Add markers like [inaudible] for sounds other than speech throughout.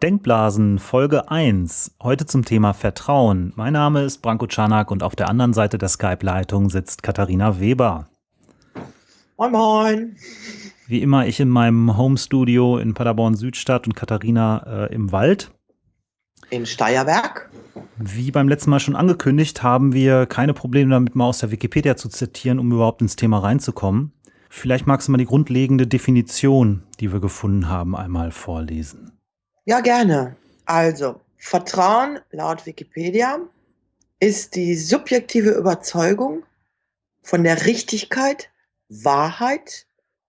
Denkblasen Folge 1. Heute zum Thema Vertrauen. Mein Name ist Branko Czanak und auf der anderen Seite der Skype-Leitung sitzt Katharina Weber. Moin Moin. Wie immer ich in meinem Home-Studio in Paderborn Südstadt und Katharina äh, im Wald. In Steierberg. Wie beim letzten Mal schon angekündigt, haben wir keine Probleme damit, mal aus der Wikipedia zu zitieren, um überhaupt ins Thema reinzukommen. Vielleicht magst du mal die grundlegende Definition, die wir gefunden haben, einmal vorlesen. Ja, gerne. Also, Vertrauen laut Wikipedia ist die subjektive Überzeugung von der Richtigkeit, Wahrheit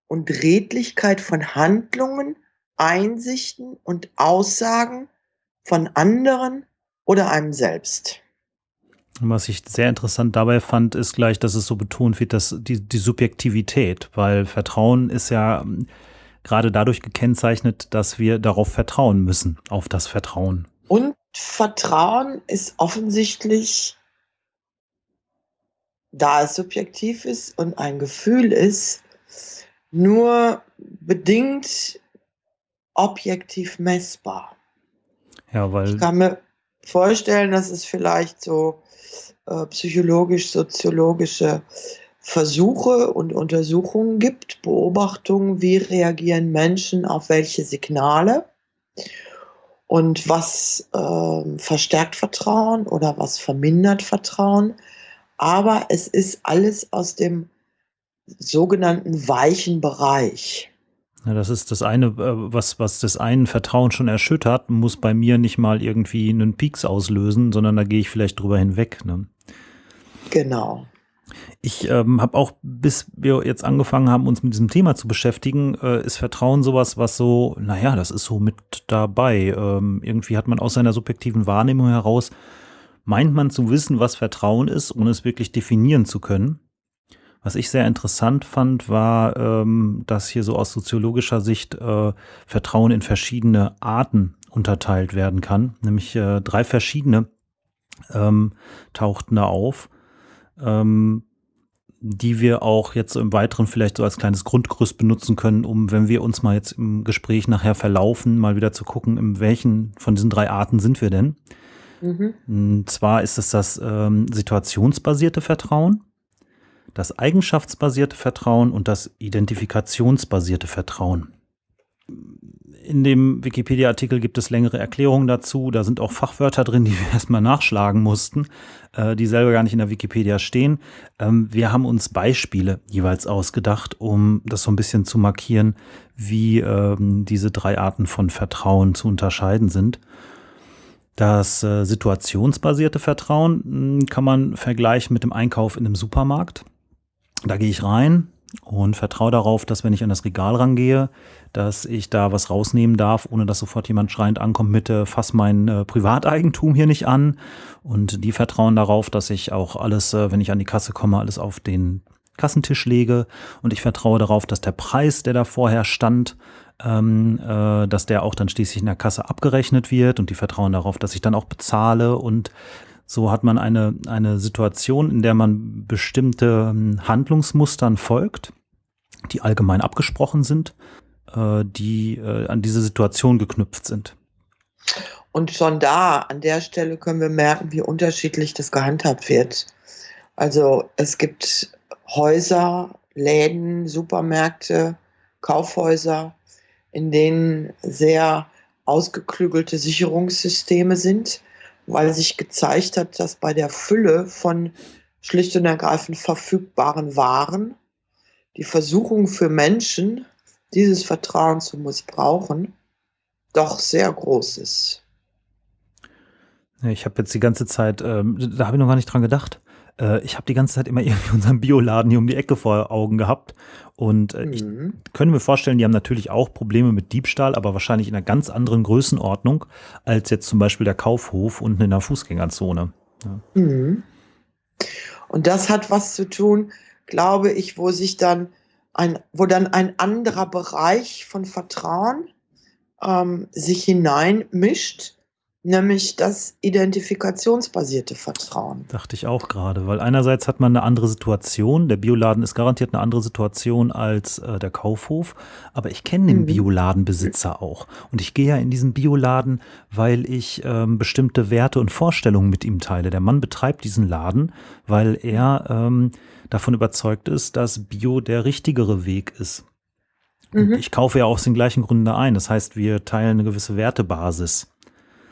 und Redlichkeit von Handlungen, Einsichten und Aussagen von anderen oder einem selbst. Was ich sehr interessant dabei fand, ist gleich, dass es so betont wird, dass die, die Subjektivität, weil Vertrauen ist ja gerade dadurch gekennzeichnet, dass wir darauf vertrauen müssen, auf das Vertrauen. Und Vertrauen ist offensichtlich, da es subjektiv ist und ein Gefühl ist, nur bedingt objektiv messbar. Ja, weil. Ich kann mir vorstellen, dass es vielleicht so äh, psychologisch, soziologische Versuche und Untersuchungen gibt, Beobachtungen, wie reagieren Menschen auf welche Signale und was äh, verstärkt Vertrauen oder was vermindert Vertrauen. Aber es ist alles aus dem sogenannten weichen Bereich. Ja, das ist das eine, äh, was, was das einen Vertrauen schon erschüttert, muss bei mir nicht mal irgendwie einen Pieks auslösen, sondern da gehe ich vielleicht drüber hinweg. Ne? Genau. Ich ähm, habe auch, bis wir jetzt angefangen haben, uns mit diesem Thema zu beschäftigen, äh, ist Vertrauen sowas, was so, naja, das ist so mit dabei. Ähm, irgendwie hat man aus seiner subjektiven Wahrnehmung heraus, meint man zu wissen, was Vertrauen ist, ohne es wirklich definieren zu können. Was ich sehr interessant fand, war, ähm, dass hier so aus soziologischer Sicht äh, Vertrauen in verschiedene Arten unterteilt werden kann. Nämlich äh, drei verschiedene ähm, tauchten da auf ähm, die wir auch jetzt im Weiteren vielleicht so als kleines Grundgerüst benutzen können, um, wenn wir uns mal jetzt im Gespräch nachher verlaufen, mal wieder zu gucken, in welchen von diesen drei Arten sind wir denn. Mhm. Und zwar ist es das ähm, situationsbasierte Vertrauen, das eigenschaftsbasierte Vertrauen und das identifikationsbasierte Vertrauen in dem Wikipedia-Artikel gibt es längere Erklärungen dazu. Da sind auch Fachwörter drin, die [laughs] wir erstmal nachschlagen mussten, äh, die selber gar nicht in der Wikipedia stehen. Ähm, wir haben uns Beispiele jeweils ausgedacht, um das so ein bisschen zu markieren, wie ähm, diese drei Arten von Vertrauen zu unterscheiden sind. Das äh, situationsbasierte Vertrauen hm, kann man vergleichen mit dem Einkauf in einem Supermarkt. Da gehe ich rein, und vertraue darauf, dass wenn ich an das Regal rangehe, dass ich da was rausnehmen darf, ohne dass sofort jemand schreiend ankommt mit, äh, fass mein äh, Privateigentum hier nicht an. Und die vertrauen darauf, dass ich auch alles, äh, wenn ich an die Kasse komme, alles auf den Kassentisch lege. Und ich vertraue darauf, dass der Preis, der da vorher stand, ähm, äh, dass der auch dann schließlich in der Kasse abgerechnet wird. Und die vertrauen darauf, dass ich dann auch bezahle und so hat man eine, eine Situation, in der man bestimmte ähm, Handlungsmustern folgt, die allgemein abgesprochen sind, äh, die äh, an diese Situation geknüpft sind. Und schon da, an der Stelle können wir merken, wie unterschiedlich das gehandhabt wird. Also es gibt Häuser, Läden, Supermärkte, Kaufhäuser, in denen sehr ausgeklügelte Sicherungssysteme sind, weil sich gezeigt hat, dass bei der Fülle von schlicht und ergreifend verfügbaren Waren die Versuchung für Menschen, dieses Vertrauen zu missbrauchen, doch sehr groß ist. Ich habe jetzt die ganze Zeit, ähm, da habe ich noch gar nicht dran gedacht. Äh, ich habe die ganze Zeit immer [laughs] irgendwie unseren Bioladen hier um die Ecke vor Augen gehabt. Und äh, ich mhm. könnte mir vorstellen, die haben natürlich auch Probleme mit Diebstahl, aber wahrscheinlich in einer ganz anderen Größenordnung als jetzt zum Beispiel der Kaufhof unten in der Fußgängerzone. Ja. Mhm. Und das hat was zu tun, glaube ich, wo sich dann ein, wo dann ein anderer Bereich von Vertrauen ähm, sich hineinmischt, nämlich das identifikationsbasierte Vertrauen. Dachte ich auch gerade, weil einerseits hat man eine andere Situation. Der Bioladen ist garantiert eine andere Situation als äh, der Kaufhof, aber ich kenne den mhm. Bioladenbesitzer auch. Und ich gehe ja in diesen Bioladen, weil ich ähm, bestimmte Werte und Vorstellungen mit ihm teile. Der Mann betreibt diesen Laden, weil er ähm, davon überzeugt ist, dass Bio der richtigere Weg ist. Mhm. Ich kaufe ja aus den gleichen Gründen ein. Das heißt, wir teilen eine gewisse Wertebasis.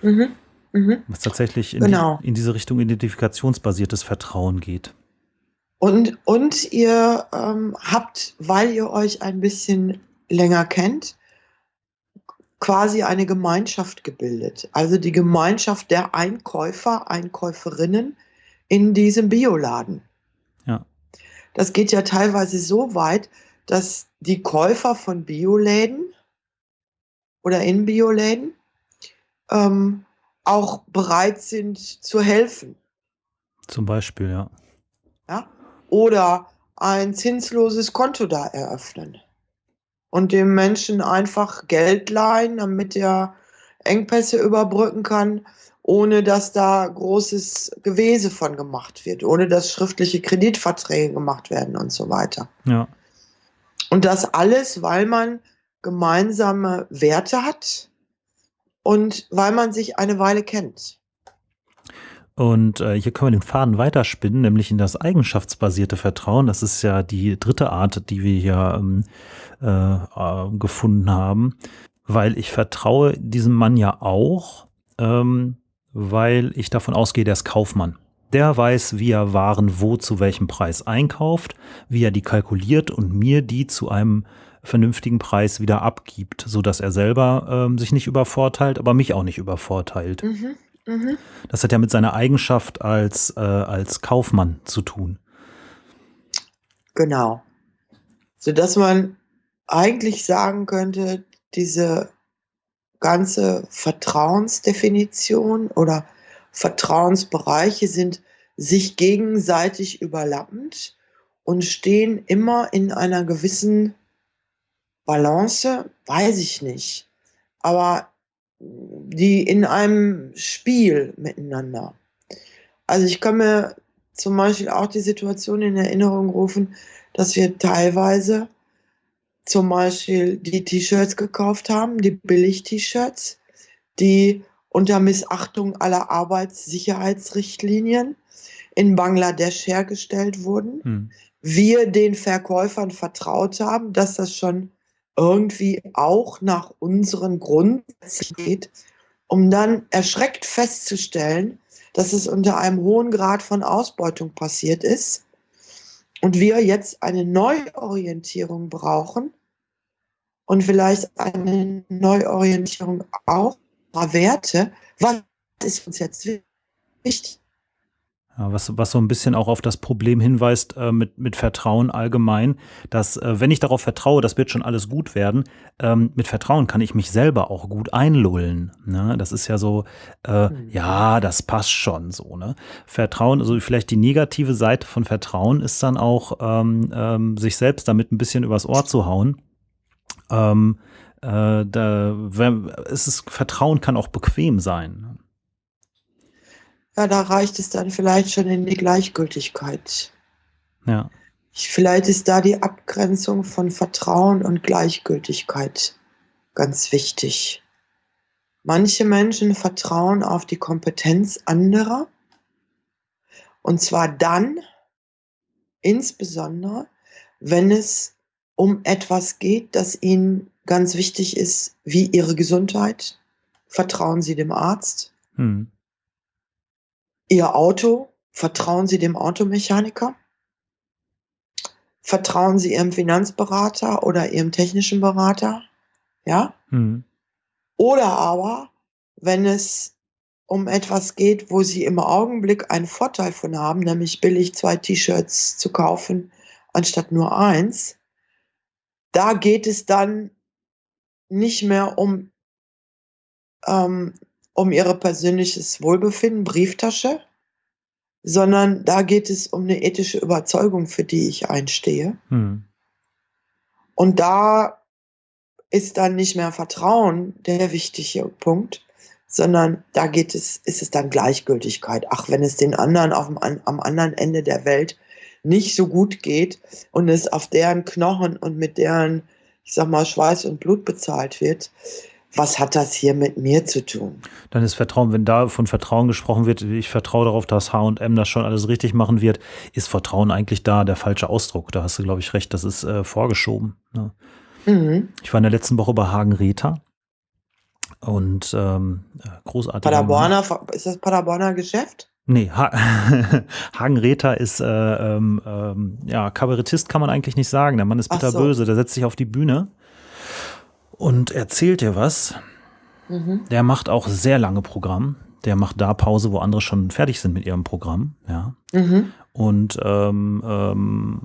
Mhm. Mhm. Was tatsächlich in, genau. die, in, diese Richtung identifikationsbasiertes Vertrauen geht. Und, und ihr ähm, habt, weil ihr euch ein bisschen länger kennt, quasi eine Gemeinschaft gebildet. Also die Gemeinschaft der Einkäufer, Einkäuferinnen in diesem Bioladen. Ja. Das geht ja teilweise so weit, dass die Käufer von Bioläden oder in Bioläden ähm, auch bereit sind zu helfen. Zum Beispiel, ja. ja. Oder ein zinsloses Konto da eröffnen und dem Menschen einfach Geld leihen, damit er Engpässe überbrücken kann, ohne dass da großes Gewese von gemacht wird, ohne dass schriftliche Kreditverträge gemacht werden und so weiter. Ja. Und das alles, weil man gemeinsame Werte hat, und weil man sich eine Weile kennt. Und äh, hier können wir den Faden weiterspinnen, nämlich in das eigenschaftsbasierte Vertrauen. Das ist ja die dritte Art, die wir hier ähm, äh, äh, gefunden haben, weil ich vertraue diesem Mann ja auch, ähm, weil ich davon ausgehe, der ist Kaufmann. Der weiß, wie er Waren wo zu welchem Preis einkauft, wie er die kalkuliert und mir die zu einem vernünftigen Preis wieder abgibt, so dass er selber ähm, sich nicht übervorteilt, aber mich auch nicht übervorteilt. Mhm, mh. Das hat ja mit seiner Eigenschaft als, äh, als Kaufmann zu tun. Genau. Sodass man eigentlich sagen könnte, diese ganze Vertrauensdefinition oder Vertrauensbereiche sind sich gegenseitig überlappend und stehen immer in einer gewissen Balance, weiß ich nicht. Aber die in einem Spiel miteinander. Also ich kann mir zum Beispiel auch die Situation in Erinnerung rufen, dass wir teilweise zum Beispiel die T-Shirts gekauft haben, die Billig-T-Shirts, die unter Missachtung aller Arbeitssicherheitsrichtlinien in Bangladesch hergestellt wurden. Hm. Wir den Verkäufern vertraut haben, dass das schon irgendwie auch nach unseren Grundsätzen geht, um dann erschreckt festzustellen, dass es unter einem hohen Grad von Ausbeutung passiert ist und wir jetzt eine Neuorientierung brauchen und vielleicht eine Neuorientierung auch Werte. Was ist uns jetzt wichtig? Was, was so ein bisschen auch auf das Problem hinweist äh, mit, mit Vertrauen allgemein, dass äh, wenn ich darauf vertraue, das wird schon alles gut werden, ähm, mit Vertrauen kann ich mich selber auch gut einlullen. Ne? Das ist ja so, äh, mhm. ja, das passt schon so. Ne? Vertrauen, also vielleicht die negative Seite von Vertrauen ist dann auch, ähm, ähm, sich selbst damit ein bisschen übers Ohr zu hauen. Ähm, äh, da, wenn, es ist, Vertrauen kann auch bequem sein ja, da reicht es dann vielleicht schon in die Gleichgültigkeit. Ja. Vielleicht ist da die Abgrenzung von Vertrauen und Gleichgültigkeit ganz wichtig. Manche Menschen vertrauen auf die Kompetenz anderer. Und zwar dann, insbesondere, wenn es um etwas geht, das ihnen ganz wichtig ist, wie ihre Gesundheit. Vertrauen sie dem Arzt. Hm. Ihr Auto, vertrauen Sie dem Automechaniker? Vertrauen Sie Ihrem Finanzberater oder Ihrem technischen Berater? Ja? Mhm. Oder aber, wenn es um etwas geht, wo Sie im Augenblick einen Vorteil von haben, nämlich billig zwei T-Shirts zu kaufen, anstatt nur eins, da geht es dann nicht mehr um ähm, um ihre persönliches Wohlbefinden, Brieftasche, sondern da geht es um eine ethische Überzeugung, für die ich einstehe. Hm. Und da ist dann nicht mehr Vertrauen der wichtige Punkt, sondern da geht es, ist es dann Gleichgültigkeit. Ach, wenn es den anderen auf dem, am anderen Ende der Welt nicht so gut geht und es auf deren Knochen und mit deren, ich sag mal, Schweiß und Blut bezahlt wird, was hat das hier mit mir zu tun? Dann ist Vertrauen, wenn da von Vertrauen gesprochen wird, ich vertraue darauf, dass H&M das schon alles richtig machen wird, ist Vertrauen eigentlich da der falsche Ausdruck. Da hast du, glaube ich, recht, das ist äh, vorgeschoben. Ne? Mhm. Ich war in der letzten Woche bei Hagen Reta und ähm, großartig. Paderborner, ist das Paderborner Geschäft? Nee, ha [laughs] Hagen Rether ist äh, ähm, ähm, ja, Kabarettist kann man eigentlich nicht sagen. Der Mann ist bitterböse, so. der setzt sich auf die Bühne und erzählt dir was. Mhm. Der macht auch sehr lange Programm. Der macht da Pause, wo andere schon fertig sind mit ihrem Programm. Ja. Mhm. Und ähm, ähm,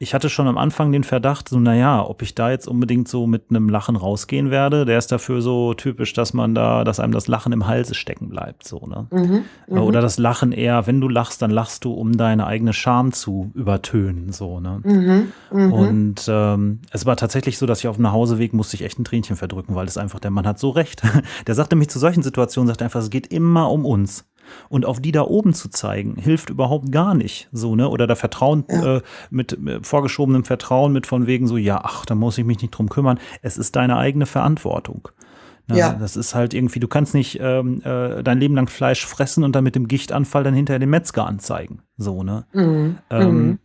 ich hatte schon am Anfang den Verdacht, so, naja, ob ich da jetzt unbedingt so mit einem Lachen rausgehen werde. Der ist dafür so typisch, dass man da, dass einem das Lachen im Halse stecken bleibt, so, ne? Mhm, mhm. Oder das Lachen eher, wenn du lachst, dann lachst du, um deine eigene Scham zu übertönen, so, ne? Mhm, mhm, Und ähm, es war tatsächlich so, dass ich auf dem Nachhauseweg musste ich echt ein Tränchen verdrücken, weil es einfach, der Mann hat so recht. [laughs] Der sagte mich zu solchen Situationen, sagt einfach, es geht immer um uns. Und auf die da oben zu zeigen, hilft überhaupt gar nicht. So, ne? Oder da Vertrauen ja. äh, mit, mit vorgeschobenem Vertrauen mit von wegen so, ja, ach, da muss ich mich nicht drum kümmern. Es ist deine eigene Verantwortung. Na, ja. Das ist halt irgendwie, du kannst nicht ähm, äh, dein Leben lang Fleisch fressen und dann mit dem Gichtanfall dann hinterher den Metzger anzeigen. So, ne? Mhm. Ähm, mhm.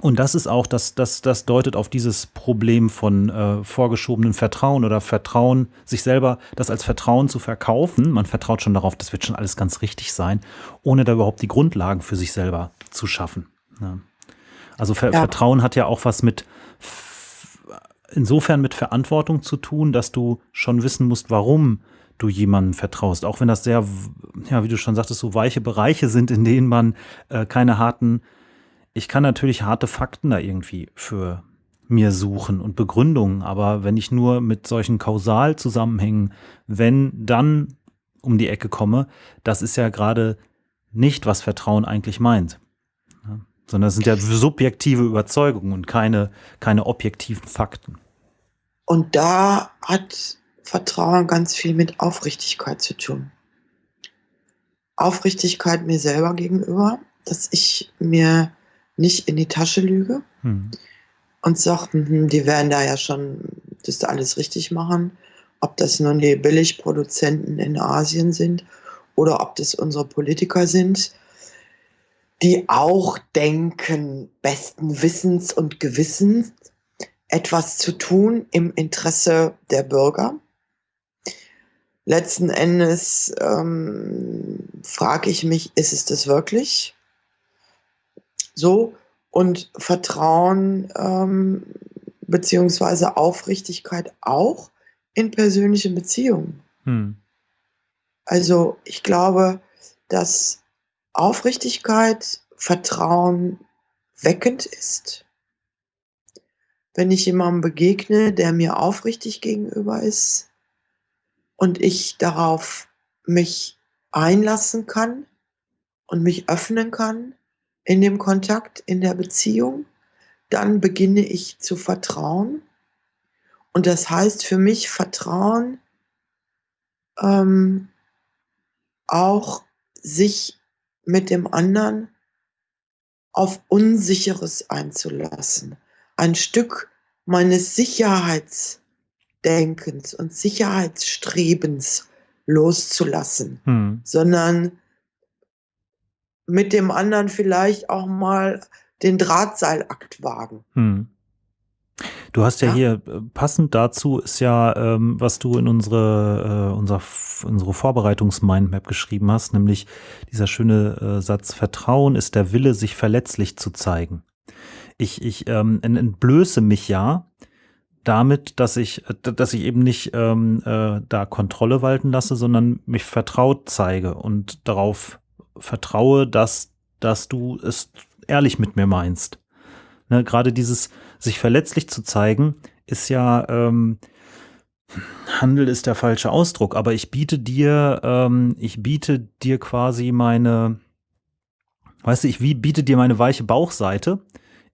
Und das ist auch, das, das, das deutet auf dieses Problem von äh, vorgeschobenem Vertrauen oder Vertrauen, sich selber das als Vertrauen zu verkaufen. Man vertraut schon darauf, das wird schon alles ganz richtig sein, ohne da überhaupt die Grundlagen für sich selber zu schaffen. Ja. Also Ver ja. Vertrauen hat ja auch was mit, insofern mit Verantwortung zu tun, dass du schon wissen musst, warum du jemandem vertraust. Auch wenn das sehr, ja, wie du schon sagtest, so weiche Bereiche sind, in denen man äh, keine harten ich kann natürlich harte Fakten da irgendwie für mir suchen und Begründungen, aber wenn ich nur mit solchen Kausalzusammenhängen, wenn dann um die Ecke komme, das ist ja gerade nicht, was Vertrauen eigentlich meint. Ja, sondern es sind ja subjektive Überzeugungen und keine, keine objektiven Fakten. Und da hat Vertrauen ganz viel mit Aufrichtigkeit zu tun. Aufrichtigkeit mir selber gegenüber, dass ich mir nicht in die Tasche lüge hm. und sage, hm, die werden da ja schon das alles richtig machen. Ob das nun die Billigproduzenten in Asien sind oder ob das unsere Politiker sind, die auch denken, besten Wissens und Gewissens etwas zu tun im Interesse der Bürger. Letzten Endes ähm, frage ich mich, ist es das wirklich? So und Vertrauen ähm, beziehungsweise Aufrichtigkeit auch in persönlichen Beziehungen. Hm. Also ich glaube, dass Aufrichtigkeit, Vertrauen weckend ist. Wenn ich jemandem begegne, der mir aufrichtig gegenüber ist und ich darauf mich einlassen kann und mich öffnen kann, in dem Kontakt, in der Beziehung, dann beginne ich zu vertrauen. Und das heißt für mich Vertrauen ähm, auch sich mit dem anderen auf Unsicheres einzulassen. Ein Stück meines Sicherheitsdenkens und Sicherheitsstrebens loszulassen, hm. sondern mit dem anderen vielleicht auch mal den Drahtseilakt wagen. Hm. Du hast ja, ja, hier äh, passend dazu ist ja, ähm, was du in unsere, äh, unser, unsere Vorbereitungsmindmap geschrieben hast, nämlich dieser schöne äh, Satz, Vertrauen ist der Wille, sich verletzlich zu zeigen. Ich, ich ähm, entblöße mich ja damit, dass ich, äh, dass ich eben nicht ähm, äh, da Kontrolle walten lasse, sondern mich vertraut zeige und darauf vertraue, dass, dass du es ehrlich mit mir meinst. Ne, Gerade dieses sich verletzlich zu zeigen, ist ja, ähm, Handel ist der falsche Ausdruck, aber ich biete dir, ähm, ich biete dir quasi meine, weißt du, ich wie, biete dir meine weiche Bauchseite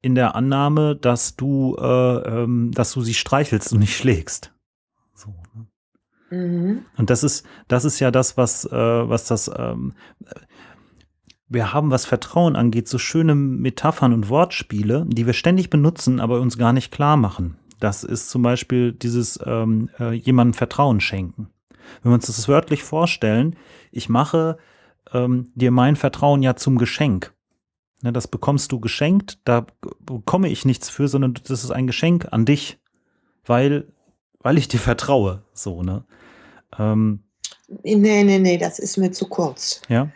in der Annahme, dass du, äh, ähm, dass du sie streichelst und nicht schlägst. So, ne? Mhm. Und das ist, das ist ja das, was, äh, was das, ähm, wir haben, was Vertrauen angeht, so schöne Metaphern und Wortspiele, die wir ständig benutzen, aber uns gar nicht klar machen. Das ist zum Beispiel dieses ähm, äh, jemandem Vertrauen schenken. Wenn wir uns das wörtlich vorstellen, ich mache ähm, dir mein Vertrauen ja zum Geschenk. Ne, das bekommst du geschenkt, da bekomme ich nichts für, sondern das ist ein Geschenk an dich, weil, weil ich dir vertraue. So, ne? Ähm, nee, nee, nee, das ist mir zu kurz. Ja.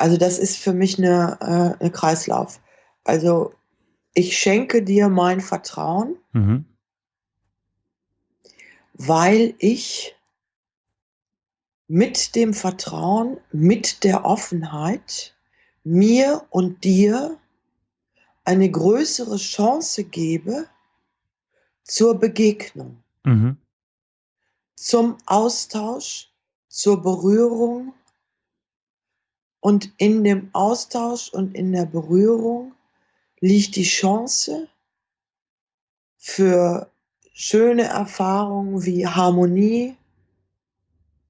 Also das ist für mich eine, äh, eine Kreislauf. Also ich schenke dir mein Vertrauen, mhm. weil ich mit dem Vertrauen, mit der Offenheit mir und dir eine größere Chance gebe zur Begegnung, mhm. zum Austausch, zur Berührung. Und in dem Austausch und in der Berührung liegt die Chance für schöne Erfahrungen wie Harmonie,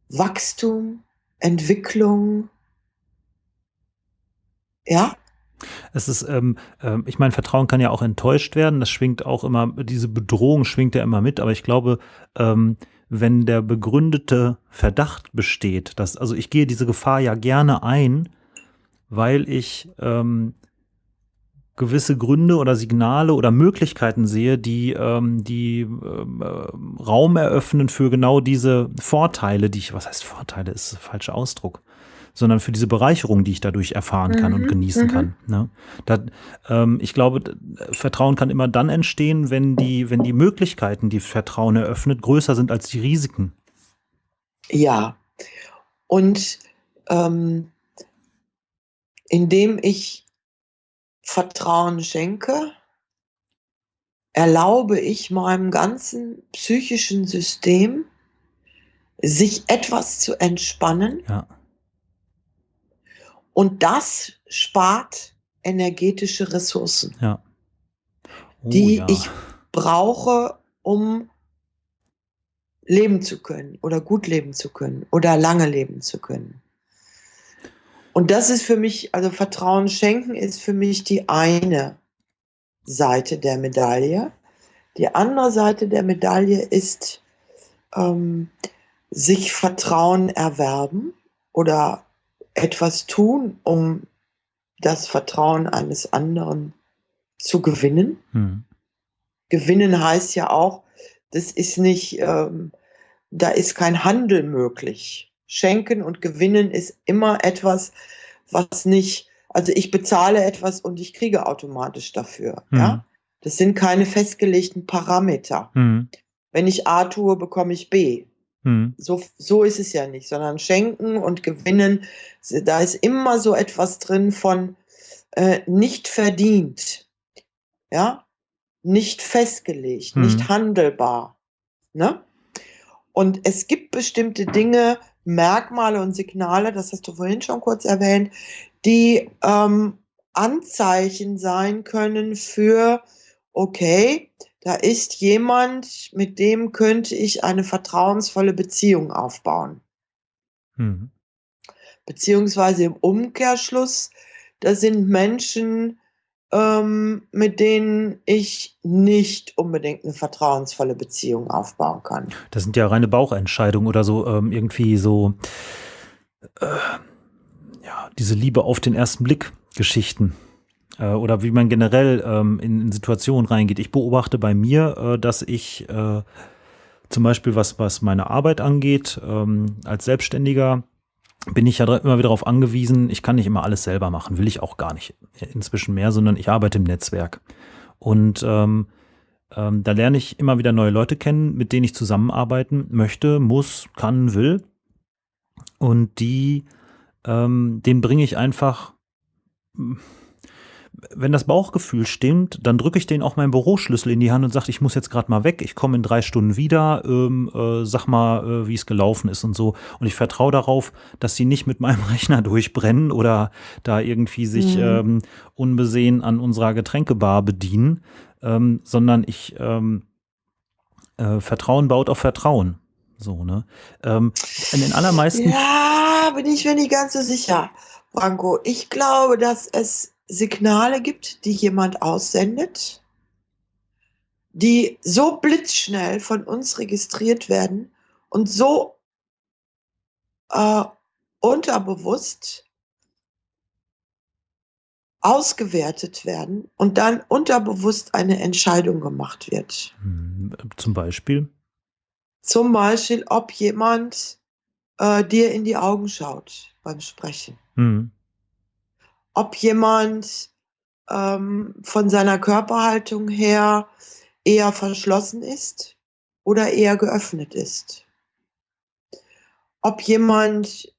Wachstum, Entwicklung, ja. Es ist, ähm, äh, ich meine, Vertrauen kann ja auch enttäuscht werden. Das schwingt auch immer, diese Bedrohung schwingt ja immer mit. Aber ich glaube, ähm, wenn der begründete Verdacht besteht, dass, also ich gehe diese Gefahr ja gerne ein, weil ich ähm, gewisse Gründe oder Signale oder Möglichkeiten sehe, die, ähm, die ähm, äh, Raum eröffnen für genau diese Vorteile, die ich, was heißt Vorteile, ist der falsche Ausdruck sondern für diese Bereicherung, die ich dadurch erfahren kann mhm. und genießen mhm. kann. Ne? Da, ähm, ich glaube, Vertrauen kann immer dann entstehen, wenn die, wenn die Möglichkeiten, die Vertrauen eröffnet, größer sind als die Risiken. Ja, und ähm, indem ich Vertrauen schenke, erlaube ich meinem ganzen psychischen System, sich etwas zu entspannen. Ja. Und das spart energetische Ressourcen, ja. oh, die ja. ich brauche, um leben zu können oder gut leben zu können oder lange leben zu können. Und das ist für mich, also Vertrauen schenken ist für mich die eine Seite der Medaille. Die andere Seite der Medaille ist ähm, sich Vertrauen erwerben oder etwas tun, um das Vertrauen eines anderen zu gewinnen. Hm. Gewinnen heißt ja auch, das ist nicht, ähm, da ist kein Handel möglich. Schenken und gewinnen ist immer etwas, was nicht, also ich bezahle etwas und ich kriege automatisch dafür. Hm. Ja? Das sind keine festgelegten Parameter. Hm. Wenn ich A tue, bekomme ich B. Hm. So, so ist es ja nicht, sondern schenken und gewinnen, da ist immer so etwas drin von äh, nicht verdient, ja, nicht festgelegt, hm. nicht handelbar. Ne? Und es gibt bestimmte Dinge, Merkmale und Signale, das hast du vorhin schon kurz erwähnt, die ähm, Anzeichen sein können für, okay, da ist jemand, mit dem könnte ich eine vertrauensvolle Beziehung aufbauen. Mhm. Beziehungsweise im Umkehrschluss, da sind Menschen, ähm, mit denen ich nicht unbedingt eine vertrauensvolle Beziehung aufbauen kann. Das sind ja reine Bauchentscheidungen oder so ähm, irgendwie so, äh, ja, diese Liebe auf den ersten Blick Geschichten äh, oder wie man generell ähm, in, in, Situationen reingeht. Ich beobachte bei mir, äh, dass ich äh, zum Beispiel was, was meine Arbeit angeht, ähm, als Selbstständiger, bin ich ja immer wieder darauf angewiesen, ich kann nicht immer alles selber machen, will ich auch gar nicht inzwischen mehr, sondern ich arbeite im Netzwerk. Und ähm, ähm, da lerne ich immer wieder neue Leute kennen, mit denen ich zusammenarbeiten möchte, muss, kann, will. Und die, ähm, denen bringe ich einfach wenn das Bauchgefühl stimmt, dann drücke ich denen auch meinen Büroschlüssel in die Hand und sage, ich muss jetzt gerade mal weg, ich komme in drei Stunden wieder, ähm, äh, sag mal, äh, wie es gelaufen ist und so. Und ich vertraue darauf, dass sie nicht mit meinem [laughs] Rechner durchbrennen oder da irgendwie sich mhm. ähm, unbesehen an unserer Getränkebar bedienen, ähm, sondern ich ähm, äh, Vertrauen baut auf Vertrauen. So, ne? Ähm, in den allermeisten. Ja, bin ich mir nicht ganz so sicher, Branko. Ich glaube, dass es Signale gibt, die jemand aussendet, die so blitzschnell von uns registriert werden und so äh, unterbewusst ausgewertet werden und dann unterbewusst eine Entscheidung gemacht wird. Hm, zum Beispiel? Zum Beispiel, ob jemand äh, dir in die Augen schaut beim Sprechen. Mhm. Ob jemand ähm, von seiner Körperhaltung her eher verschlossen ist oder eher geöffnet ist. Ob jemand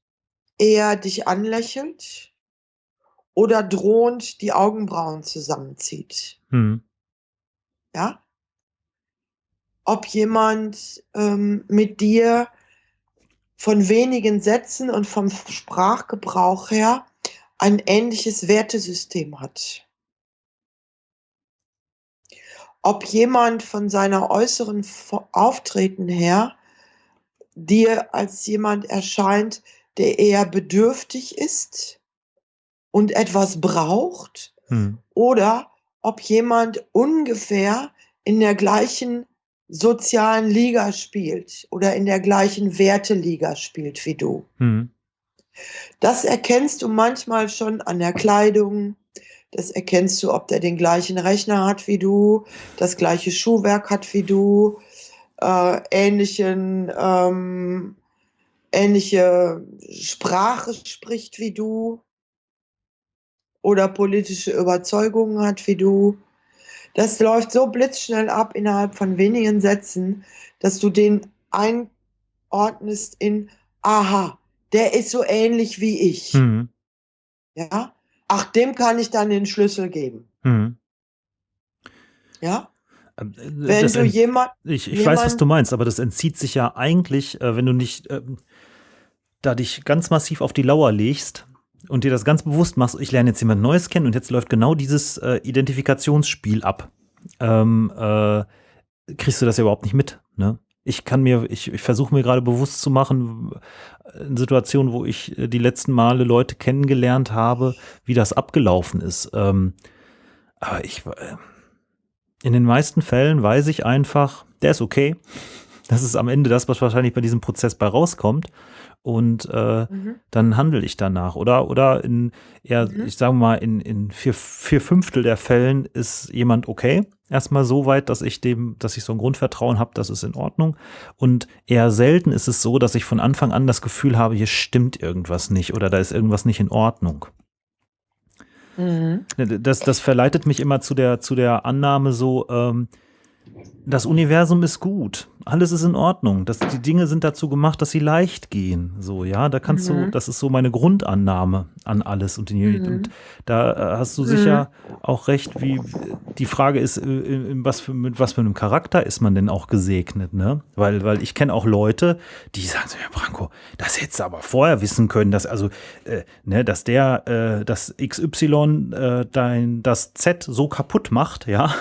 eher dich anlächelt oder drohend die Augenbrauen zusammenzieht. Mhm. Ja? Ob jemand ähm, mit dir von wenigen Sätzen und vom Sprachgebrauch her ein ähnliches Wertesystem hat. Ob jemand von seiner äußeren Auftreten her dir als jemand erscheint, der eher bedürftig ist und etwas braucht, Hm. oder ob jemand ungefähr in der gleichen sozialen Liga spielt oder in der gleichen Werteliga spielt wie du. Hm. Das erkennst du manchmal schon an der Kleidung. Das erkennst du, ob der den gleichen Rechner hat wie du, das gleiche Schuhwerk hat wie du, äh, ähnlichen, ähm, ähnliche Sprache spricht wie du oder politische Überzeugungen hat wie du. Das läuft so blitzschnell ab innerhalb von wenigen Sätzen, dass du den einordnest in, aha, der ist so ähnlich wie ich. Hm. Ja? Ach, dem kann ich dann den Schlüssel geben. Hm. Ja? Ähm, äh, Wenn das du jemand, Ich, ich weiß, was jemand- du meinst, aber das entzieht sich ja eigentlich, äh, wenn du nicht ähm, da dich ganz massiv auf die Lauer legst und dir das ganz bewusst machst, ich lerne jetzt jemand Neues kennen und jetzt läuft genau dieses äh, Identifikationsspiel ab. Ähm, äh, kriegst du das ja überhaupt nicht mit. Ne? Ich kann mir, ich, ich versuche mir gerade bewusst zu machen, äh, in Situationen, wo ich äh, die letzten Male Leute kennengelernt habe, wie das abgelaufen ist. Ähm, aber ich, äh, in den meisten Fällen weiß ich einfach, der ist okay. Das ist am Ende das, was wahrscheinlich bei diesem Prozess bei rauskommt. Und äh, Mhm. dann handle ich danach. Oder, oder in eher, Mhm. ich sage mal, in, in vier, vier Fünftel der Fällen ist jemand okay. Erstmal so weit, dass ich dem, dass ich so ein Grundvertrauen habe, das ist in Ordnung. Und eher selten ist es so, dass ich von Anfang an das Gefühl habe, hier stimmt irgendwas nicht oder da ist irgendwas nicht in Ordnung. Mhm. Das, das verleitet mich immer zu der, zu der Annahme so, ähm, das Universum ist gut, alles ist in Ordnung, das, die Dinge sind dazu gemacht, dass sie leicht gehen. So, ja, da kannst du, Mhm. das ist so meine Grundannahme an alles. Und, die, Mhm. und da äh, hast du sicher auch recht, wie die Frage ist, äh, in was für, mit was für einem Charakter ist man denn auch gesegnet, ne? Weil, weil ich kenne auch Leute, die sagen so, ja, Branko, das hättest du aber vorher wissen können, dass, also, äh, ne, dass der, äh, das XY äh, dein, das Z so kaputt macht, ja.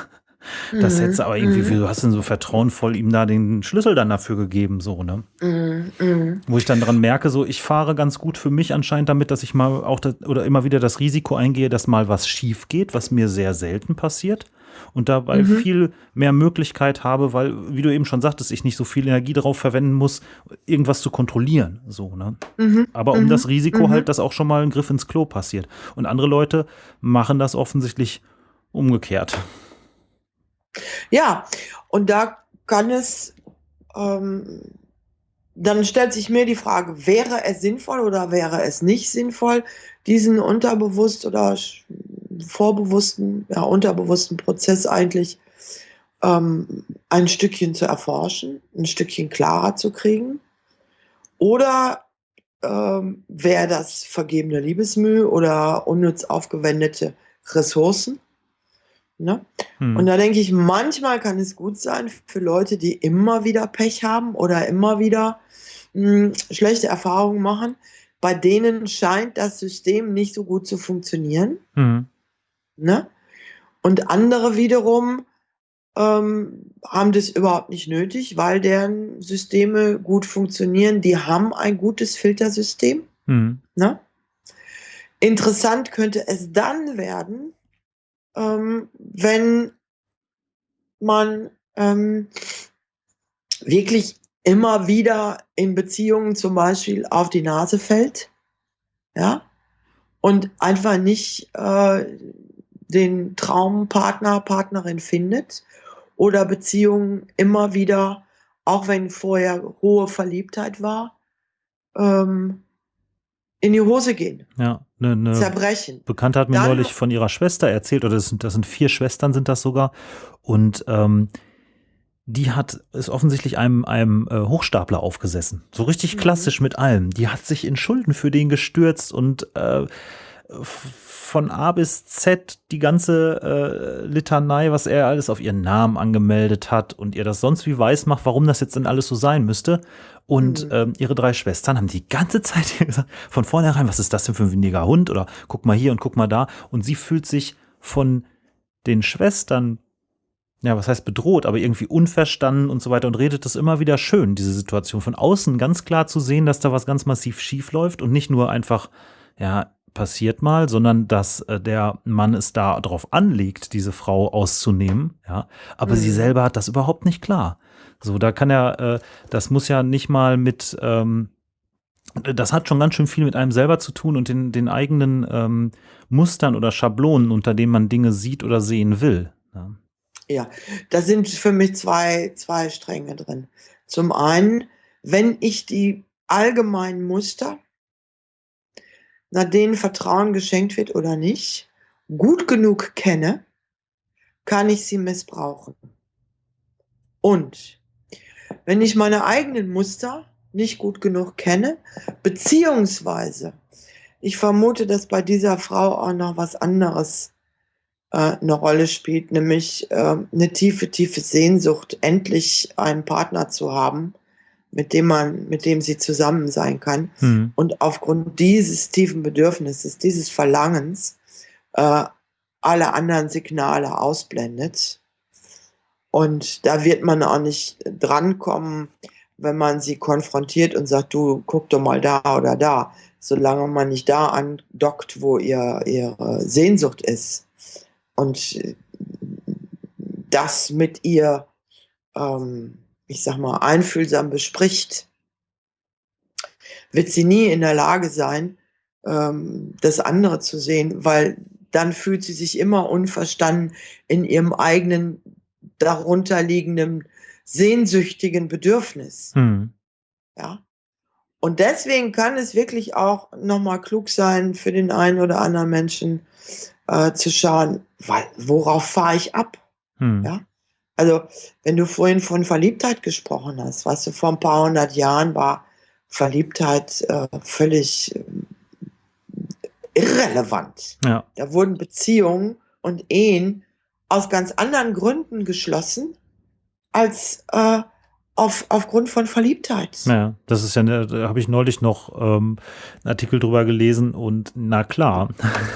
Das Mhm. hättest du aber irgendwie, wie du hast denn so vertrauenvoll ihm da den Schlüssel dann dafür gegeben, so, ne? Mhm. Mhm. Wo ich dann dran merke, so, ich fahre ganz gut für mich anscheinend damit, dass ich mal auch das, oder immer wieder das Risiko eingehe, dass mal was schief geht, was mir sehr selten passiert. Und dabei Mhm. viel mehr Möglichkeit habe, weil, wie du eben schon sagtest, ich nicht so viel Energie darauf verwenden muss, irgendwas zu kontrollieren. So, ne? Mhm. Aber um Mhm. das Risiko Mhm. halt, dass auch schon mal ein Griff ins Klo passiert. Und andere Leute machen das offensichtlich umgekehrt. Ja, und da kann es, ähm, dann stellt sich mir die Frage, wäre es sinnvoll oder wäre es nicht sinnvoll, diesen unterbewusst oder vorbewussten, ja, unterbewussten Prozess eigentlich ähm, ein Stückchen zu erforschen, ein Stückchen klarer zu kriegen? Oder ähm, wäre das vergebene Liebesmühe oder unnütz aufgewendete Ressourcen? Ne? Hm. Und da denke ich, manchmal kann es gut sein für Leute, die immer wieder Pech haben oder immer wieder mh, schlechte Erfahrungen machen. Bei denen scheint das System nicht so gut zu funktionieren. Hm. Ne? Und andere wiederum ähm, haben das überhaupt nicht nötig, weil deren Systeme gut funktionieren. Die haben ein gutes Filtersystem. Mhm. Ne? Interessant könnte es dann werden, ähm, wenn man ähm, wirklich immer wieder in Beziehungen zum Beispiel auf die Nase fällt, ja, und einfach nicht äh, den Traumpartner, Partnerin findet oder Beziehungen immer wieder, auch wenn vorher hohe Verliebtheit war, ähm, in die Hose gehen. Ja, ne, ne zerbrechen. Bekannte hat mir Dann, neulich von ihrer Schwester erzählt, oder das sind, das sind vier Schwestern, sind das sogar. Und ähm, die hat, ist offensichtlich einem, einem äh, Hochstapler aufgesessen. So richtig mhm. klassisch mit allem. Die hat sich in Schulden für den gestürzt und äh, von A bis Z die ganze äh, Litanei, was er alles auf ihren Namen angemeldet hat und ihr das sonst wie weiß macht, warum das jetzt denn alles so sein müsste. Und mhm. ähm, ihre drei Schwestern haben die ganze Zeit [laughs] gesagt, von vornherein, was ist das denn für ein windiger Hund? Oder guck mal hier und guck mal da. Und sie fühlt sich von den Schwestern, ja, was heißt bedroht, aber irgendwie unverstanden und so weiter und redet das immer wieder schön, diese Situation. Von außen ganz klar zu sehen, dass da was ganz massiv schief läuft und nicht nur einfach, ja, passiert mal, sondern dass äh, der Mann es da drauf anlegt, diese Frau auszunehmen, ja. Aber mhm. sie selber hat das überhaupt nicht klar. So, da kann er, äh, das muss ja nicht mal mit, ähm, das hat schon ganz schön viel mit einem selber zu tun und den, den eigenen ähm, Mustern oder Schablonen, unter denen man Dinge sieht oder sehen will. Ja, ja da sind für mich zwei, zwei Stränge drin. Zum einen, wenn ich die allgemeinen Muster nach denen Vertrauen geschenkt wird oder nicht, gut genug kenne, kann ich sie missbrauchen. Und wenn ich meine eigenen Muster nicht gut genug kenne, beziehungsweise ich vermute, dass bei dieser Frau auch noch was anderes äh, eine Rolle spielt, nämlich äh, eine tiefe, tiefe Sehnsucht, endlich einen Partner zu haben, mit dem man, mit dem sie zusammen sein kann. Mhm. Und aufgrund dieses tiefen Bedürfnisses, dieses Verlangens, äh, alle anderen Signale ausblendet. Und da wird man auch nicht drankommen, wenn man sie konfrontiert und sagt, du guck doch mal da oder da, solange man nicht da andockt, wo ihr, ihre Sehnsucht ist. Und das mit ihr ähm, ich sag mal, einfühlsam bespricht, wird sie nie in der Lage sein, ähm, das andere zu sehen, weil dann fühlt sie sich immer unverstanden in ihrem eigenen darunterliegenden sehnsüchtigen Bedürfnis. Hm. Ja. Und deswegen kann es wirklich auch nochmal klug sein, für den einen oder anderen Menschen äh, zu schauen, weil, worauf fahre ich ab? Hm. Ja. Also, wenn du vorhin von Verliebtheit gesprochen hast, weißt du, vor ein paar hundert Jahren war Verliebtheit äh, völlig äh, irrelevant. Ja. Da wurden Beziehungen und Ehen aus ganz anderen Gründen geschlossen als äh, auf, aufgrund von Verliebtheit. Ja, das ist ja, eine, da habe ich neulich noch ähm, einen Artikel drüber gelesen und na klar,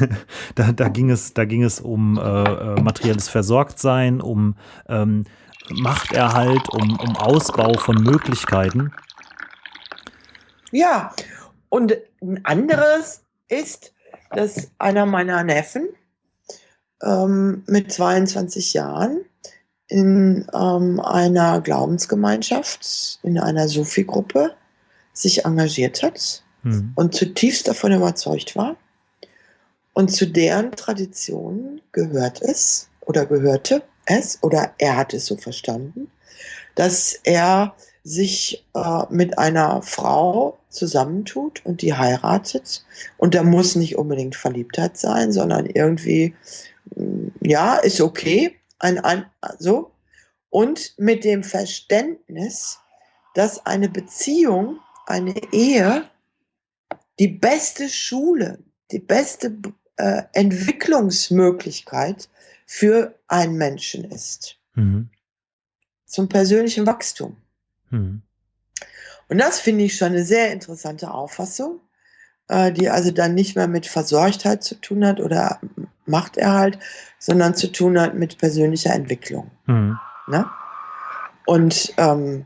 [laughs] da, da, ging es, da ging es um äh, äh, materielles Versorgtsein, um ähm, Machterhalt, um, um Ausbau von Möglichkeiten. Ja, und ein anderes ist, dass einer meiner Neffen ähm, mit 22 Jahren in ähm, einer Glaubensgemeinschaft, in einer Sufi-Gruppe sich engagiert hat mhm. und zutiefst davon überzeugt war. Und zu deren Tradition gehört es oder gehörte es oder er hat es so verstanden, dass er sich äh, mit einer Frau zusammentut und die heiratet. Und da muss nicht unbedingt Verliebtheit sein, sondern irgendwie, ja, ist okay, ein, ein, so, und mit dem Verständnis, dass eine Beziehung, eine Ehe die beste Schule, die beste äh, Entwicklungsmöglichkeit für einen Menschen ist. Mhm. Zum persönlichen Wachstum. Mhm. Und das finde ich schon eine sehr interessante Auffassung, die also dann nicht mehr mit Versorgtheit zu tun hat oder Machterhalt, sondern zu tun hat mit persönlicher Entwicklung. Mhm. Ne? Und ähm,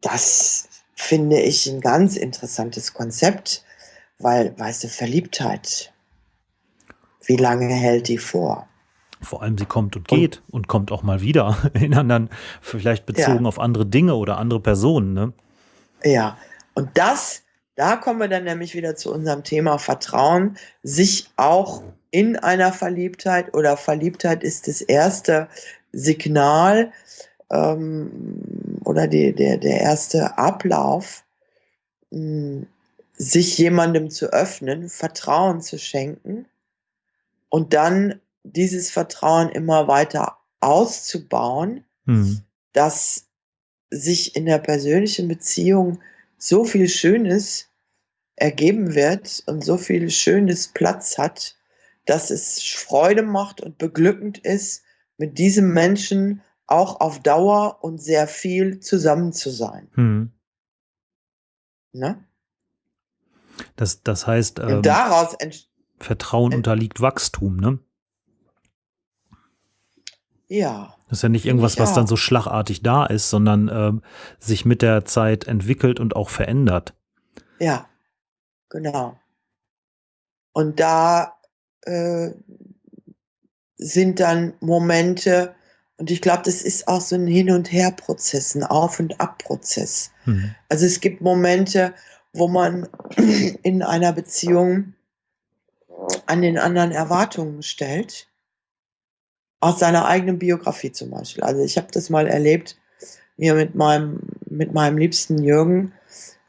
das finde ich ein ganz interessantes Konzept, weil, weißt du, Verliebtheit, wie lange hält die vor? Vor allem sie kommt und geht und, und kommt auch mal wieder [laughs] in anderen, vielleicht bezogen ja. auf andere Dinge oder andere Personen. Ne? Ja, und das, da kommen wir dann nämlich wieder zu unserem Thema Vertrauen, sich auch in einer Verliebtheit oder Verliebtheit ist das erste Signal ähm, oder die, der, der erste Ablauf, mh, hm, sich jemandem zu öffnen, Vertrauen zu schenken und dann dieses Vertrauen immer weiter auszubauen, mhm. dass sich in der persönlichen Beziehung so viel Schönes ergeben wird und so viel Schönes Platz hat, dass es Freude macht und beglückend ist, mit diesem Menschen auch auf Dauer und sehr viel zusammen zu sein. Mhm. Ne? Das, das heißt, ähm, daraus Vertrauen unterliegt Wachstum, ne? Ja. Das ist ja nicht irgendwas, was dann so schlagartig da ist, sondern ähm, sich mit der Zeit entwickelt und auch verändert. Ja, genau. Und da äh, sind dann Momente, und ich glaube, das ist auch so ein Hin- und Her-Prozess, ein Auf- und Ab-Prozess. Mhm. Also es gibt Momente, wo man [clears throat] in einer Beziehung an den anderen Erwartungen stellt aus seiner eigenen Biografie zum Beispiel. Also ich habe das mal erlebt hier mit meinem, mit meinem liebsten Jürgen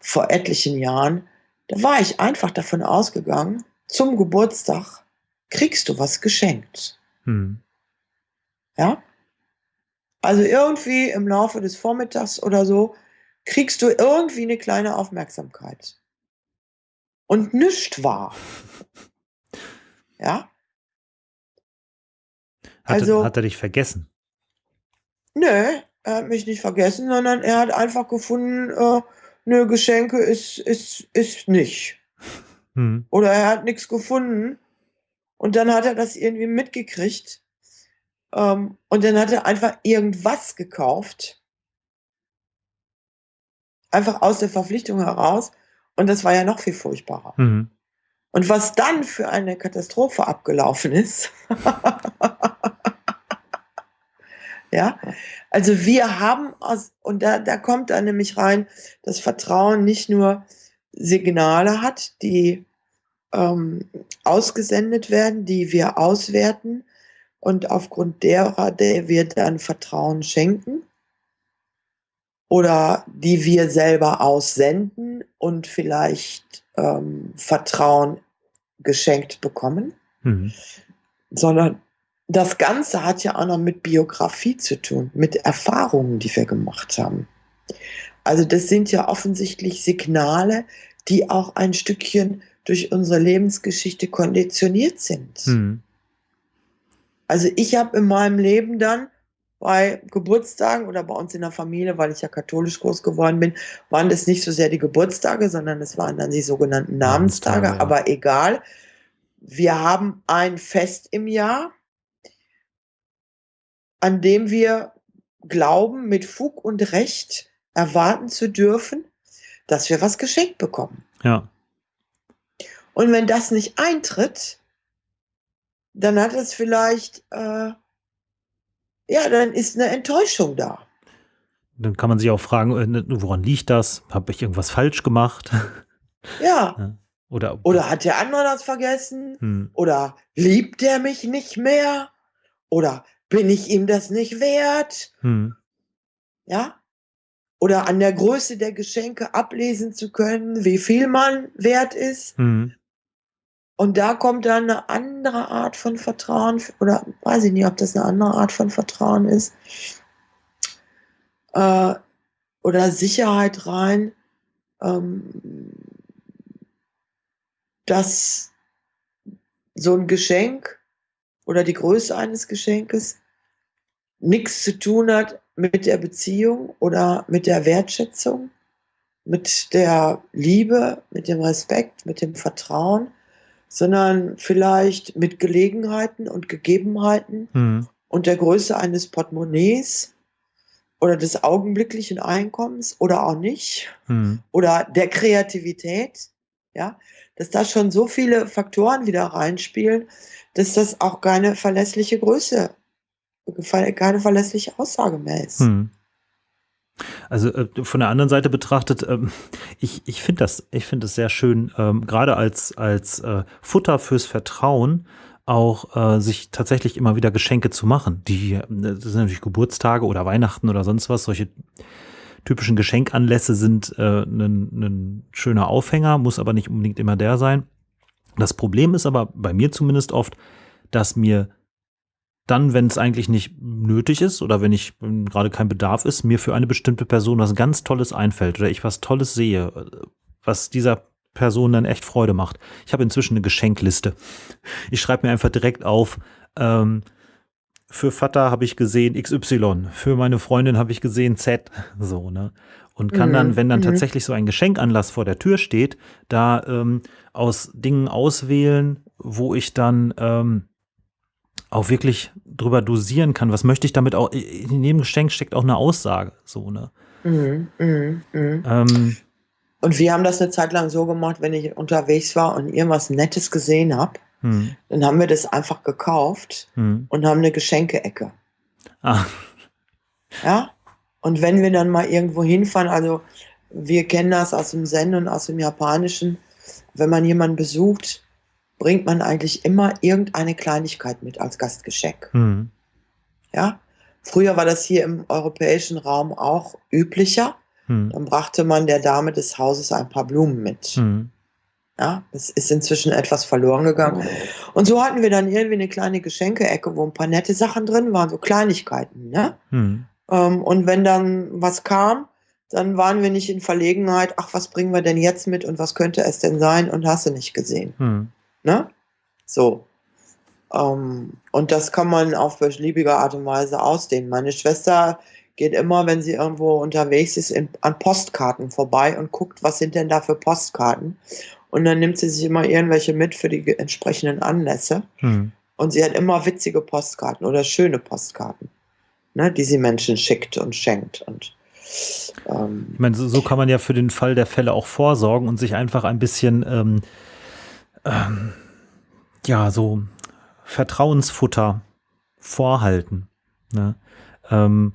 vor etlichen Jahren. Da war ich einfach davon ausgegangen, zum Geburtstag kriegst du was geschenkt. Hm. Ja? Also irgendwie im Laufe des Vormittags oder so kriegst du irgendwie eine kleine Aufmerksamkeit. Und nichts war. [laughs] Ja? Hat, also, hat er dich vergessen? Nö, er hat mich nicht vergessen, sondern er hat einfach gefunden, äh, nö, Geschenke ist, ist, ist nicht. Hm. Oder er hat nichts gefunden. Und dann hat er das irgendwie mitgekriegt. Ähm, und dann hat er einfach irgendwas gekauft. Einfach aus der Verpflichtung heraus. Und das war ja noch viel furchtbarer. Mhm. Und was dann für eine Katastrophe abgelaufen ist. [laughs] Ja, also wir haben aus, und da, da kommt dann nämlich rein, dass Vertrauen nicht nur Signale hat, die ähm, ausgesendet werden, die wir auswerten und aufgrund derer der wir dann Vertrauen schenken oder die wir selber aussenden und vielleicht ähm, Vertrauen geschenkt bekommen, mhm. sondern das Ganze hat ja auch noch mit Biografie zu tun, mit Erfahrungen, die wir gemacht haben. Also das sind ja offensichtlich Signale, die auch ein Stückchen durch unsere Lebensgeschichte konditioniert sind. Mhm. Also ich habe in meinem Leben dann bei Geburtstagen oder bei uns in der Familie, weil ich ja katholisch groß geworden bin, waren das nicht so sehr die Geburtstage, sondern es waren dann die sogenannten Namenstage. Namenstage ja. Aber egal, wir haben ein Fest im Jahr an dem wir glauben, mit Fug und Recht erwarten zu dürfen, dass wir was geschenkt bekommen. Ja. Und wenn das nicht eintritt, dann hat es vielleicht, äh, ja, dann ist eine Enttäuschung da. Dann kann man sich auch fragen, äh, ne, woran liegt das? Habe ich irgendwas falsch gemacht? [laughs] Ja. ja. Oder, Oder hat der andere das vergessen? Hm. Oder liebt der mich nicht mehr? Oder bin ich ihm das nicht wert? Hm. Ja? Oder an der Größe der Geschenke ablesen zu können, wie viel man wert ist. Hm. Und da kommt dann eine andere Art von Vertrauen, oder weiß ich nicht, ob das eine andere Art von Vertrauen ist, äh, oder Sicherheit rein, ähm, dass so ein Geschenk oder die Größe eines Geschenkes nichts zu tun hat mit der Beziehung oder mit der Wertschätzung mit der Liebe, mit dem Respekt, mit dem Vertrauen, sondern vielleicht mit Gelegenheiten und Gegebenheiten Mhm. und der Größe eines Portemonnaies oder des augenblicklichen Einkommens oder auch nicht Mhm. oder der Kreativität, ja, dass da schon so viele Faktoren wieder reinspielen, dass das auch keine verlässliche Größe, keine verlässliche Aussage mehr ist. Mhm. Also äh, von der anderen Seite betrachtet, ähm, ich, ich finde das, ich finde es sehr schön, ähm, gerade als, als äh, Futter fürs Vertrauen auch äh, sich tatsächlich immer wieder Geschenke zu machen. Die äh, das sind natürlich Geburtstage oder Weihnachten oder sonst was. Solche typischen Geschenkanlässe sind äh, ein schöner Aufhänger, muss aber nicht unbedingt immer der sein. Das Problem ist aber bei mir zumindest oft, dass mir dann, wenn es eigentlich nicht nötig ist oder wenn ich wenn gerade kein Bedarf ist, mir für eine bestimmte Person was ganz Tolles einfällt oder ich was Tolles sehe, was dieser Person dann echt Freude macht. Ich habe inzwischen eine Geschenkliste. Ich schreibe mir einfach direkt auf, ähm, für Vater habe ich gesehen XY, für meine Freundin habe ich gesehen Z, [laughs] so, ne? Und kann dann, Mhm, wenn dann mhm. tatsächlich so ein Geschenkanlass vor der Tür steht, da ähm, aus Dingen auswählen, wo ich dann ähm, auch wirklich drüber dosieren kann, was möchte ich damit auch, in jedem Geschenk steckt auch eine Aussage, so, ne? Mhm, mhm, mhm. Ähm, Und wir haben das eine Zeit lang so gemacht, wenn ich unterwegs war und irgendwas Nettes gesehen habe, hm, dann haben wir das einfach gekauft hm. und haben eine Geschenke-Ecke. Ah, Ja? Und wenn wir dann mal irgendwo hinfahren, also wir kennen das aus dem Zen und aus dem Japanischen, wenn man jemanden besucht, bringt man eigentlich immer irgendeine Kleinigkeit mit als Gastgeschenk. hm, Ja? Früher war das hier im europäischen Raum auch üblicher. hm, Dann brachte man der Dame des Hauses ein paar Blumen mit. hm, Ja, das ist inzwischen etwas verloren gegangen. Und so hatten wir dann irgendwie eine kleine Geschenke-Ecke, wo ein paar nette Sachen drin waren, so Kleinigkeiten. Ne? hm, Ähm, und wenn dann was kam, dann waren wir nicht in Verlegenheit, ach, was bringen wir denn jetzt mit und was könnte es denn sein und hast du nicht gesehen. hm, Ne? So. Ähm, und das kann man auf beliebige Art und Weise ausdehnen. Meine Schwester geht immer, wenn sie irgendwo unterwegs ist, in, an Postkarten vorbei und guckt, was sind denn da für Postkarten. Und dann nimmt sie sich immer irgendwelche mit für die entsprechenden Anlässe. hm. Und sie hat immer witzige Postkarten oder schöne Postkarten, ne, die sie Menschen schickt und schenkt. Und ähm, Ich meine, so, so kann man ja für den Fall der Fälle auch vorsorgen und sich einfach ein bisschen, ähm, ähm, ja, so Vertrauensfutter vorhalten. Ne? Ähm,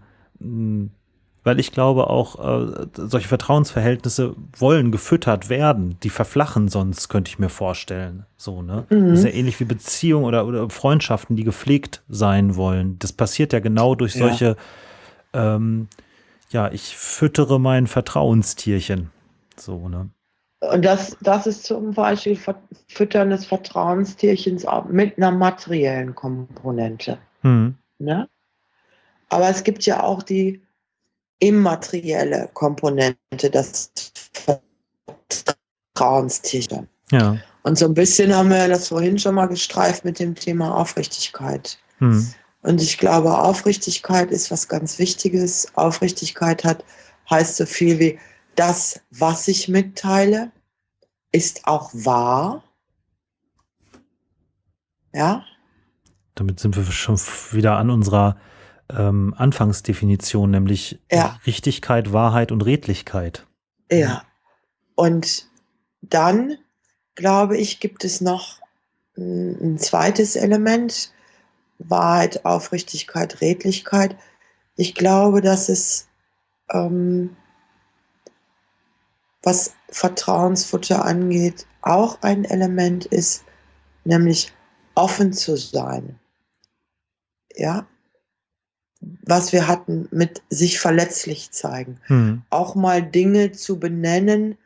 weil ich glaube auch, äh, solche Vertrauensverhältnisse wollen gefüttert werden. Die verflachen sonst, könnte ich mir vorstellen. So, ne? Mhm. Das ist ja ähnlich wie Beziehungen oder, oder Freundschaften, die gepflegt sein wollen. Das passiert ja genau durch Ja. solche, ähm, ja, ich füttere mein Vertrauenstierchen. So, ne? Und das, das ist zum Beispiel Füttern des Vertrauenstierchens auch mit einer materiellen Komponente. Hm. Ne? Aber es gibt ja auch die immaterielle Komponente, das Vertrauenstierchen. Ja. Und so ein bisschen haben wir das vorhin schon mal gestreift mit dem Thema Aufrichtigkeit. Hm. Und ich glaube, Aufrichtigkeit ist was ganz Wichtiges. Aufrichtigkeit hat, heißt so viel wie, das, was ich mitteile, ist auch wahr. Ja, Damit sind wir schon wieder an unserer ähm, Anfangsdefinition, nämlich Ja. Richtigkeit, Wahrheit und Redlichkeit. ja. Und dann, glaube ich, gibt es noch ein ein zweites Element. Wahrheit, Aufrichtigkeit, Redlichkeit. Ich glaube, dass es, ähm, was Vertrauensfutter angeht, auch ein Element ist, nämlich offen zu sein. Ja, was wir hatten mit sich verletzlich zeigen. Hm. Auch mal Dinge zu benennen,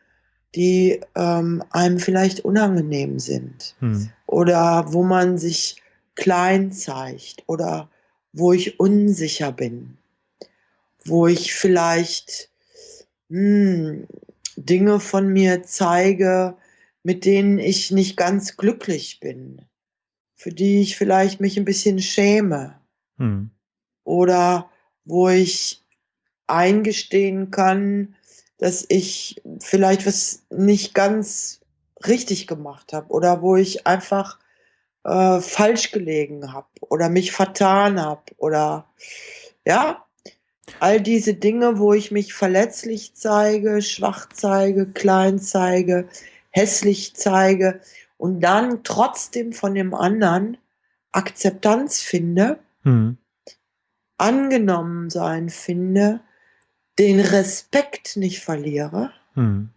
die ähm, einem vielleicht unangenehm sind Hm. oder wo man sich klein zeigt oder wo ich unsicher bin, wo ich vielleicht hm, Dinge von mir zeige, mit denen ich nicht ganz glücklich bin, für die ich vielleicht mich ein bisschen schäme Hm. oder wo ich eingestehen kann, dass ich vielleicht was nicht ganz richtig gemacht habe oder wo ich einfach äh, falsch gelegen habe oder mich vertan habe oder ja, all diese Dinge, wo ich mich verletzlich zeige, schwach zeige, klein zeige, hässlich zeige und dann trotzdem von dem anderen Akzeptanz finde, Mhm. angenommen sein finde, den Respekt nicht verliere, Mhm.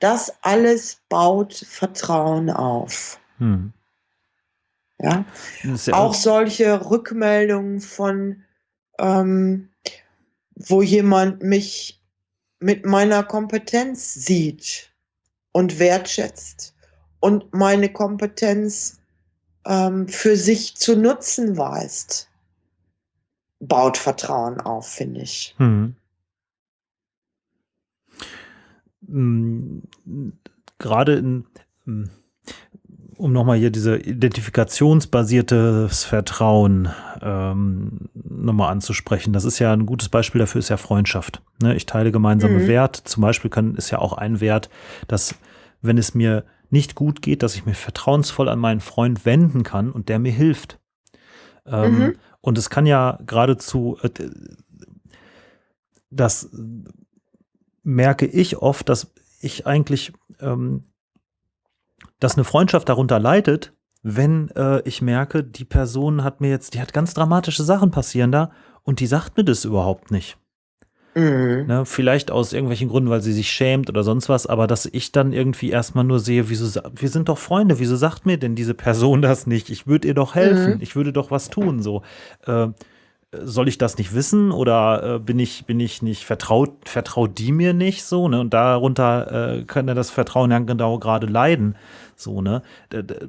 das alles baut Vertrauen auf. Ist ja Auch solche Rückmeldungen von, ähm, wo jemand mich mit meiner Kompetenz sieht und wertschätzt und meine Kompetenz ähm, für sich zu nutzen weiß, baut Vertrauen auf, finde ich. Hm, Gerade in, hm, um nochmal hier diese identifikationsbasiertes Vertrauen ähm, nochmal anzusprechen. Das ist ja ein gutes Beispiel dafür, ist ja Freundschaft. Ne? Ich teile gemeinsame Mhm. Werte. Zum Beispiel kann, ist ja auch ein Wert, dass wenn es mir nicht gut geht, dass ich mich vertrauensvoll an meinen Freund wenden kann und der mir hilft. Ähm, Mhm. Und es kann ja geradezu, äh, das merke ich oft, dass ich eigentlich, ähm, dass eine Freundschaft darunter leidet, wenn äh, ich merke, die Person hat mir jetzt, die hat ganz dramatische Sachen passieren da und die sagt mir das überhaupt nicht. Mhm. Ne? Vielleicht aus irgendwelchen Gründen, weil sie sich schämt oder sonst was, aber dass ich dann irgendwie erstmal nur sehe, wieso, wir sind doch Freunde, wieso sagt mir denn diese Person das nicht? Ich würde ihr doch helfen, Mhm. ich würde doch was tun, so. Äh, soll ich das nicht wissen oder äh, bin ich bin ich nicht vertraut vertraut die mir nicht so ne? Und darunter äh, könnte das Vertrauen ja genau gerade leiden so ne?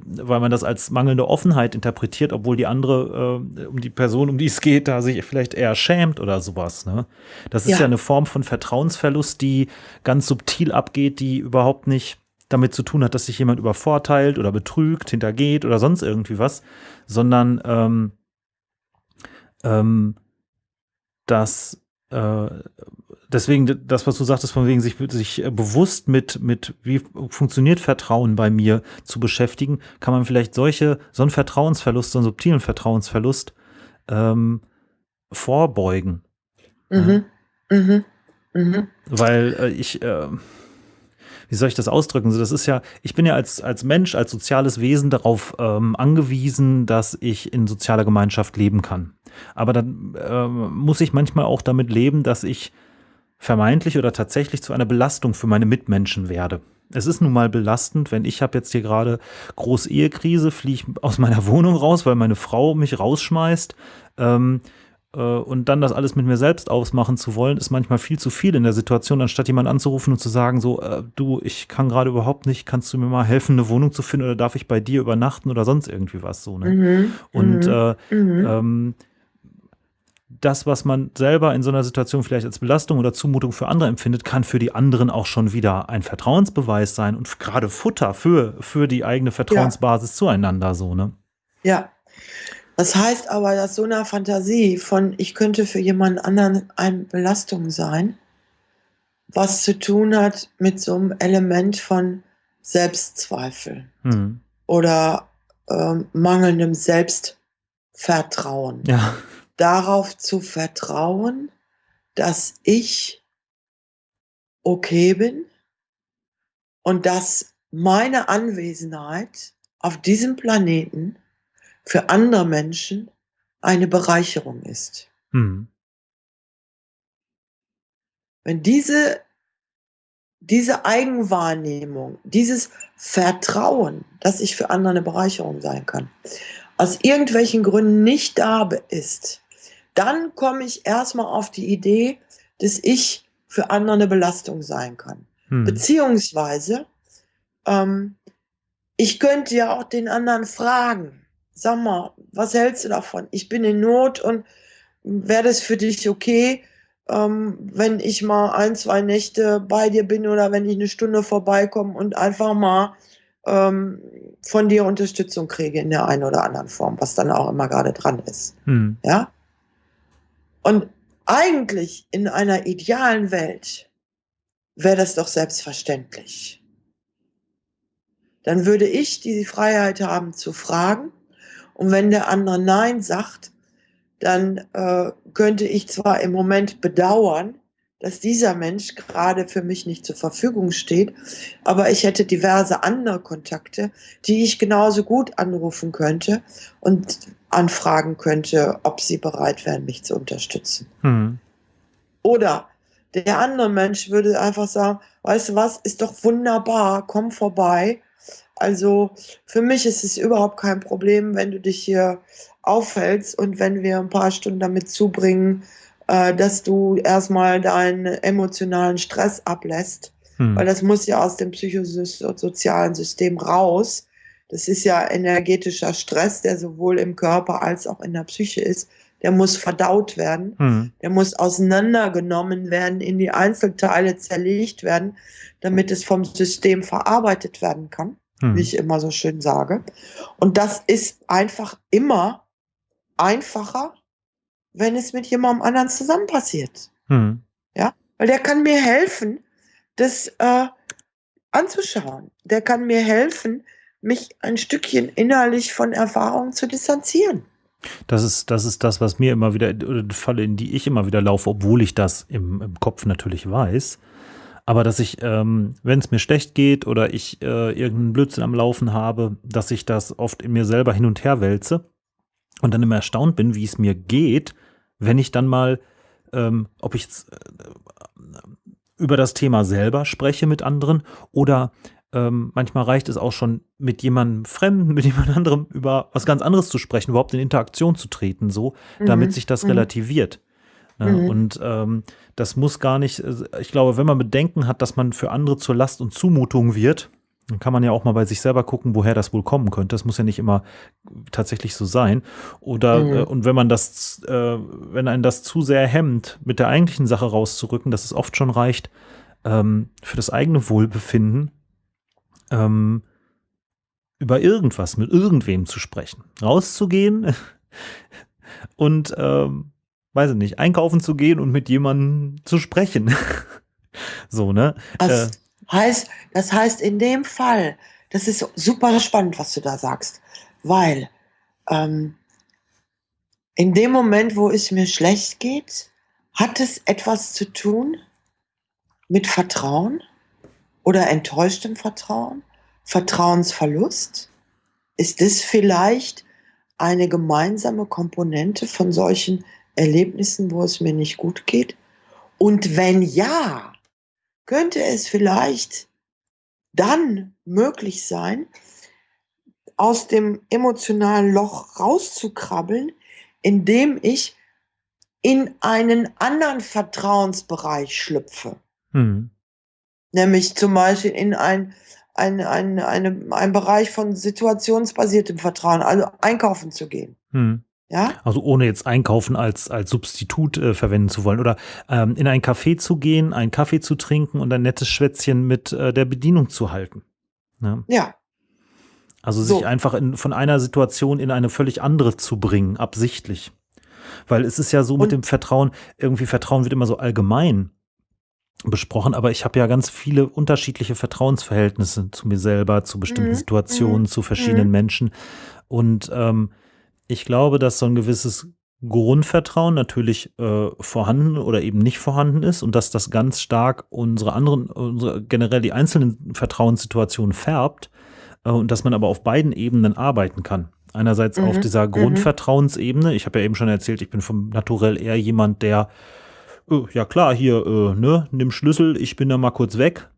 Weil man das als mangelnde Offenheit interpretiert obwohl die andere äh, um die Person um die es geht da sich vielleicht eher schämt oder sowas ne? Das ist ja, Ja. eine Form von Vertrauensverlust die ganz subtil abgeht die überhaupt nicht damit zu tun hat dass sich jemand übervorteilt oder betrügt hintergeht oder sonst irgendwie was sondern ähm, ähm, dass äh, deswegen das, was du sagtest, von wegen sich, sich äh, bewusst mit, mit wie funktioniert Vertrauen bei mir zu beschäftigen, kann man vielleicht solche, so einen Vertrauensverlust, so einen subtilen Vertrauensverlust ähm, vorbeugen. Mhm. Mhm. Mhm. Weil äh, ich, äh, wie soll ich das ausdrücken? So, das ist ja, ich bin ja als, als Mensch, als soziales Wesen darauf ähm, angewiesen, dass ich in sozialer Gemeinschaft leben kann. Aber dann ähm, muss ich manchmal auch damit leben, dass ich vermeintlich oder tatsächlich zu einer Belastung für meine Mitmenschen werde. Es ist nun mal belastend, wenn ich habe jetzt hier gerade große Ehekrise, fliege ich aus meiner [laughs] Wohnung raus, weil meine Frau mich rausschmeißt. Ähm, äh, und dann das alles mit mir selbst ausmachen zu wollen, ist manchmal viel zu viel in der Situation, anstatt jemanden anzurufen und zu sagen, so, äh, du, ich kann gerade überhaupt nicht, kannst du mir mal helfen, eine Wohnung zu finden oder darf ich bei dir übernachten oder sonst irgendwie was so, ne? Mhm. Und Mhm. äh, Mhm. ähm, das, was man selber in so einer Situation vielleicht als Belastung oder Zumutung für andere empfindet, kann für die anderen auch schon wieder ein Vertrauensbeweis sein und gerade Futter für, für die eigene Vertrauensbasis zueinander, so, ne? Ja. Das heißt aber, dass so eine Fantasie von, ich könnte für jemanden anderen eine Belastung sein, was zu tun hat mit so einem Element von Selbstzweifel Hm. oder ähm, mangelndem Selbstvertrauen. Ja. Darauf zu vertrauen, dass ich okay bin und dass meine Anwesenheit auf diesem Planeten für andere Menschen eine Bereicherung ist. Hm. Wenn diese, diese Eigenwahrnehmung, dieses Vertrauen, dass ich für andere eine Bereicherung sein kann, aus irgendwelchen Gründen nicht da ist, dann komme ich erstmal auf die Idee, dass ich für andere eine Belastung sein kann. Hm. Beziehungsweise, ähm, ich könnte ja auch den anderen fragen, sag mal, was hältst du davon? Ich bin in Not und wäre das für dich okay, ähm, wenn ich mal ein, zwei Nächte bei dir bin oder wenn ich eine Stunde vorbeikomme und einfach mal ähm, von dir Unterstützung kriege in der einen oder anderen Form, was dann auch immer gerade dran ist. Hm. Ja? Und eigentlich in einer idealen Welt wäre das doch selbstverständlich. Dann würde ich die Freiheit haben zu fragen und wenn der andere Nein sagt, dann äh, könnte ich zwar im Moment bedauern, dass dieser Mensch gerade für mich nicht zur Verfügung steht, aber ich hätte diverse andere Kontakte, die ich genauso gut anrufen könnte und anfragen könnte, ob sie bereit wären, mich zu unterstützen. Hm. Oder der andere Mensch würde einfach sagen, weißt du was, ist doch wunderbar, komm vorbei. Also für mich ist es überhaupt kein Problem, wenn du dich hier aufhältst und wenn wir ein paar Stunden damit zubringen, äh, dass du erstmal deinen emotionalen Stress ablässt, hm. weil das muss ja aus dem psychosozialen System raus. Das ist ja energetischer Stress, der sowohl im Körper als auch in der Psyche ist. Der muss verdaut werden, hm. der muss auseinandergenommen werden, in die Einzelteile zerlegt werden, damit es vom System verarbeitet werden kann, hm. wie ich immer so schön sage. Und das ist einfach immer einfacher, wenn es mit jemandem anderen zusammen passiert. Hm. Ja, weil der kann mir helfen, das äh, anzuschauen. Der kann mir helfen, mich ein Stückchen innerlich von Erfahrungen zu distanzieren. Das ist, das ist das, was mir immer wieder, oder die Falle, in die ich immer wieder laufe, obwohl ich das im, im Kopf natürlich weiß. Aber dass ich, ähm, wenn es mir schlecht geht oder ich äh, irgendeinen Blödsinn am Laufen habe, dass ich das oft in mir selber hin und her wälze und dann immer erstaunt bin, wie es mir geht, wenn ich dann mal, ähm, ob ich äh, über das Thema selber spreche mit anderen oder ähm, manchmal reicht es auch schon, mit jemandem Fremden, [laughs] mit jemand anderem über was ganz anderes zu sprechen, überhaupt in Interaktion zu treten, so, mhm. damit sich das mhm. relativiert. Ne? Mhm. Und ähm, das muss gar nicht, äh, ich glaube, wenn man Bedenken hat, dass man für andere zur Last und Zumutung wird, dann kann man ja auch mal bei sich selber gucken, woher das wohl kommen könnte. Das muss ja nicht immer tatsächlich so sein. Oder mhm. äh, und wenn man das, äh, wenn einen das zu sehr hemmt, mit der eigentlichen Sache rauszurücken, dass es oft schon reicht, ähm, für das eigene Wohlbefinden ähm, über irgendwas mit irgendwem zu sprechen. Rauszugehen [laughs] und ähm, weiß ich nicht, einkaufen zu gehen und mit jemandem zu sprechen. [laughs] so, ne? Also, äh, Heißt, das heißt in dem Fall, das ist super spannend, was du da sagst, weil ähm, in dem Moment, wo es mir schlecht geht, hat es etwas zu tun mit Vertrauen oder enttäuschtem Vertrauen, Vertrauensverlust? Ist das vielleicht eine gemeinsame Komponente von solchen Erlebnissen, wo es mir nicht gut geht? Und wenn ja, könnte es vielleicht dann möglich sein, aus dem emotionalen Loch rauszukrabbeln, indem ich in einen anderen Vertrauensbereich schlüpfe. Mhm. Nämlich zum Beispiel in ein, ein, ein, eine, ein Bereich von situationsbasiertem Vertrauen, also einkaufen zu gehen. Mhm. Ja? Also ohne jetzt Einkaufen als, als Substitut äh, verwenden zu wollen. Oder ähm, in ein Café zu gehen, einen Kaffee zu trinken und ein nettes Schwätzchen mit äh, der Bedienung zu halten. Ja. ja. Also sich so. einfach in, von einer Situation in eine völlig andere zu bringen, absichtlich. Weil es ist ja so und mit dem Vertrauen, irgendwie Vertrauen wird immer so allgemein besprochen, aber ich habe ja ganz viele unterschiedliche Vertrauensverhältnisse zu mir selber, zu bestimmten mhm. Situationen, mhm. zu verschiedenen mhm. Menschen. Und ähm, ich glaube, dass so ein gewisses Grundvertrauen natürlich äh, vorhanden oder eben nicht vorhanden ist und dass das ganz stark unsere anderen, unsere, generell die einzelnen Vertrauenssituationen färbt äh, und dass man aber auf beiden Ebenen arbeiten kann. Einerseits mhm. auf dieser mhm. Grundvertrauensebene. Ich habe ja eben schon erzählt, ich bin vom Naturell eher jemand, der, ja klar, hier, äh, ne, nimm Schlüssel, ich bin da mal kurz weg.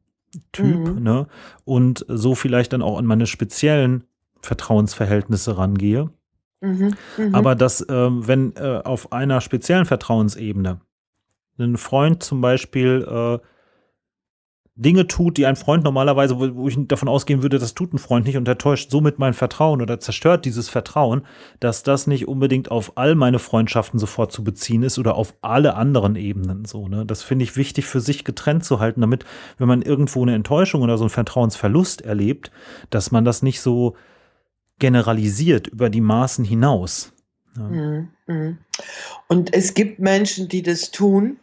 Typ, mhm. ne? Und so vielleicht dann auch an meine speziellen Vertrauensverhältnisse rangehe. Mhm, mh. Aber dass, ähm, wenn äh, auf einer speziellen Vertrauensebene ein Freund zum Beispiel äh, Dinge tut, die ein Freund normalerweise, wo, ich davon ausgehen würde, das tut ein Freund nicht und er täuscht somit mein Vertrauen oder zerstört dieses Vertrauen, dass das nicht unbedingt auf all meine Freundschaften sofort zu beziehen ist oder auf alle anderen Ebenen so. Ne? Das finde ich wichtig für sich getrennt zu halten, damit, wenn man irgendwo eine Enttäuschung oder so einen Vertrauensverlust erlebt, dass man das nicht so generalisiert über die Maßen hinaus. Ja. Mhm, mhm. Und es gibt Menschen, die das tun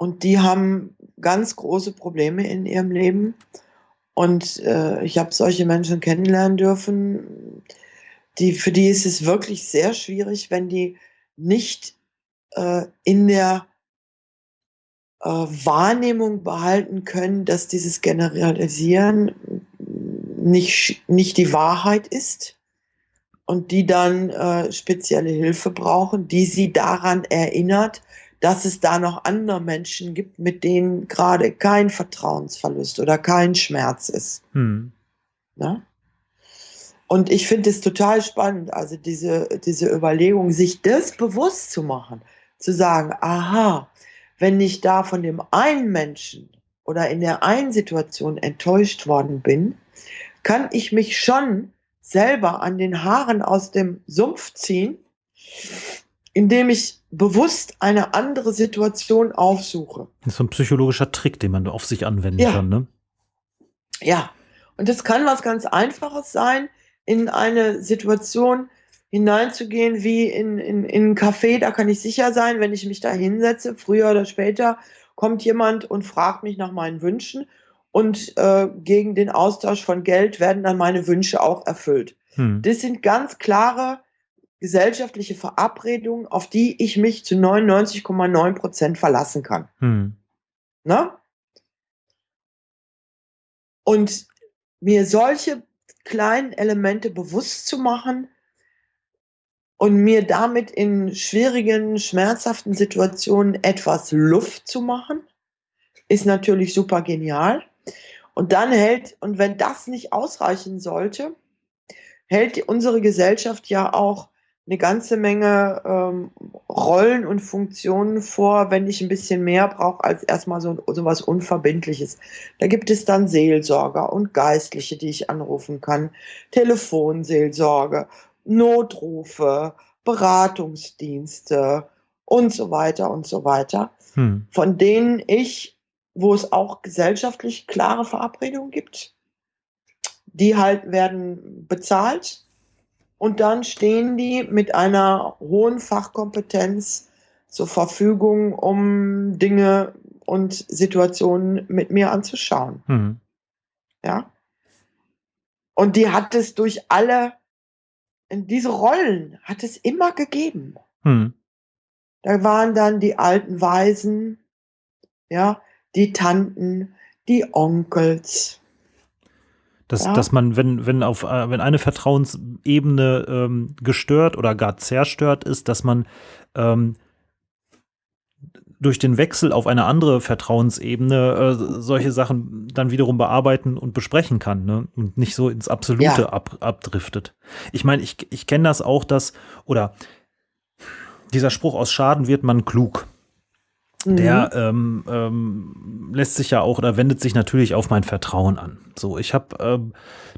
und die haben ganz große Probleme in ihrem Leben. Und äh, ich habe solche Menschen kennenlernen dürfen, die, für die ist es wirklich sehr schwierig, wenn die nicht äh, in der äh, Wahrnehmung behalten können, dass dieses Generalisieren nicht, nicht die Wahrheit ist und die dann äh, spezielle Hilfe brauchen, die sie daran erinnert, dass es da noch andere Menschen gibt, mit denen gerade kein Vertrauensverlust oder kein Schmerz ist. Hm. Na? Und ich finde es total spannend, also diese, diese Überlegung, sich das bewusst zu machen, zu sagen, aha, wenn ich da von dem einen Menschen oder in der einen Situation enttäuscht worden bin, kann ich mich schon selber an den Haaren aus dem Sumpf ziehen, indem ich bewusst eine andere Situation aufsuche. Das ist so ein psychologischer Trick, den man auf sich anwenden ja. kann, ne? Ja. Und das kann was ganz Einfaches sein, in eine Situation, hineinzugehen wie in, in, in ein Café, da kann ich sicher sein, wenn ich mich da hinsetze, früher oder später kommt jemand und fragt mich nach meinen Wünschen und äh, gegen den Austausch von Geld werden dann meine Wünsche auch erfüllt. Hm. Das sind ganz klare gesellschaftliche Verabredungen, auf die ich mich zu 99,9 Prozent verlassen kann. Hm. Na? Und mir solche kleinen Elemente bewusst zu machen, und mir damit in schwierigen, schmerzhaften Situationen etwas Luft zu machen, ist natürlich super genial. Und dann hält, und wenn das nicht ausreichen sollte, hält unsere Gesellschaft ja auch eine ganze Menge ähm, Rollen und Funktionen vor, wenn ich ein bisschen mehr brauche als erstmal so, so was Unverbindliches. Da gibt es dann Seelsorger und Geistliche, die ich anrufen kann, Telefonseelsorge Notrufe, Beratungsdienste und so weiter und so weiter, hm. von denen ich, wo es auch gesellschaftlich klare Verabredungen gibt, die halt werden bezahlt und dann stehen die mit einer hohen Fachkompetenz zur Verfügung, um Dinge und Situationen mit mir anzuschauen. Hm. Ja. Und die hat es durch alle diese Rollen hat es immer gegeben. Hm. Da waren dann die alten Weisen, ja, die Tanten, die Onkels. Dass, ja. dass man, wenn, wenn auf, äh, wenn eine Vertrauensebene ähm, gestört oder gar zerstört ist, dass man ähm, durch den Wechsel auf eine andere Vertrauensebene äh, solche Sachen dann wiederum bearbeiten und besprechen kann ne? und nicht so ins Absolute ja. ab, abdriftet. Ich meine, ich, ich kenne das auch, dass, oder dieser Spruch aus Schaden wird man klug. Mhm. Der ähm, ähm, lässt sich ja auch oder wendet sich natürlich auf mein Vertrauen an. So, ich habe ähm,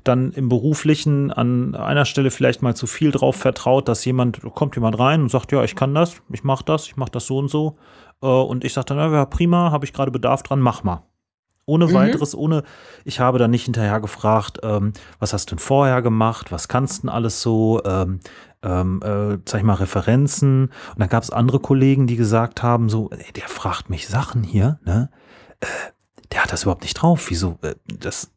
dann im Beruflichen an einer Stelle vielleicht mal zu viel drauf vertraut, dass jemand, kommt jemand rein und sagt, ja, ich kann das, ich mache das, ich mache das so und so. Äh, und ich sagte, na ja, prima, habe ich gerade Bedarf dran, mach mal. Ohne mhm. weiteres, ohne, ich habe dann nicht hinterher gefragt, ähm, was hast du denn vorher gemacht, was kannst du denn alles so, ähm, ähm, äh, sag ich mal, Referenzen. Und dann gab es andere Kollegen, die gesagt haben, so, ey, der fragt mich Sachen hier, ne? Äh, der hat das überhaupt nicht drauf. Wieso? Äh, das,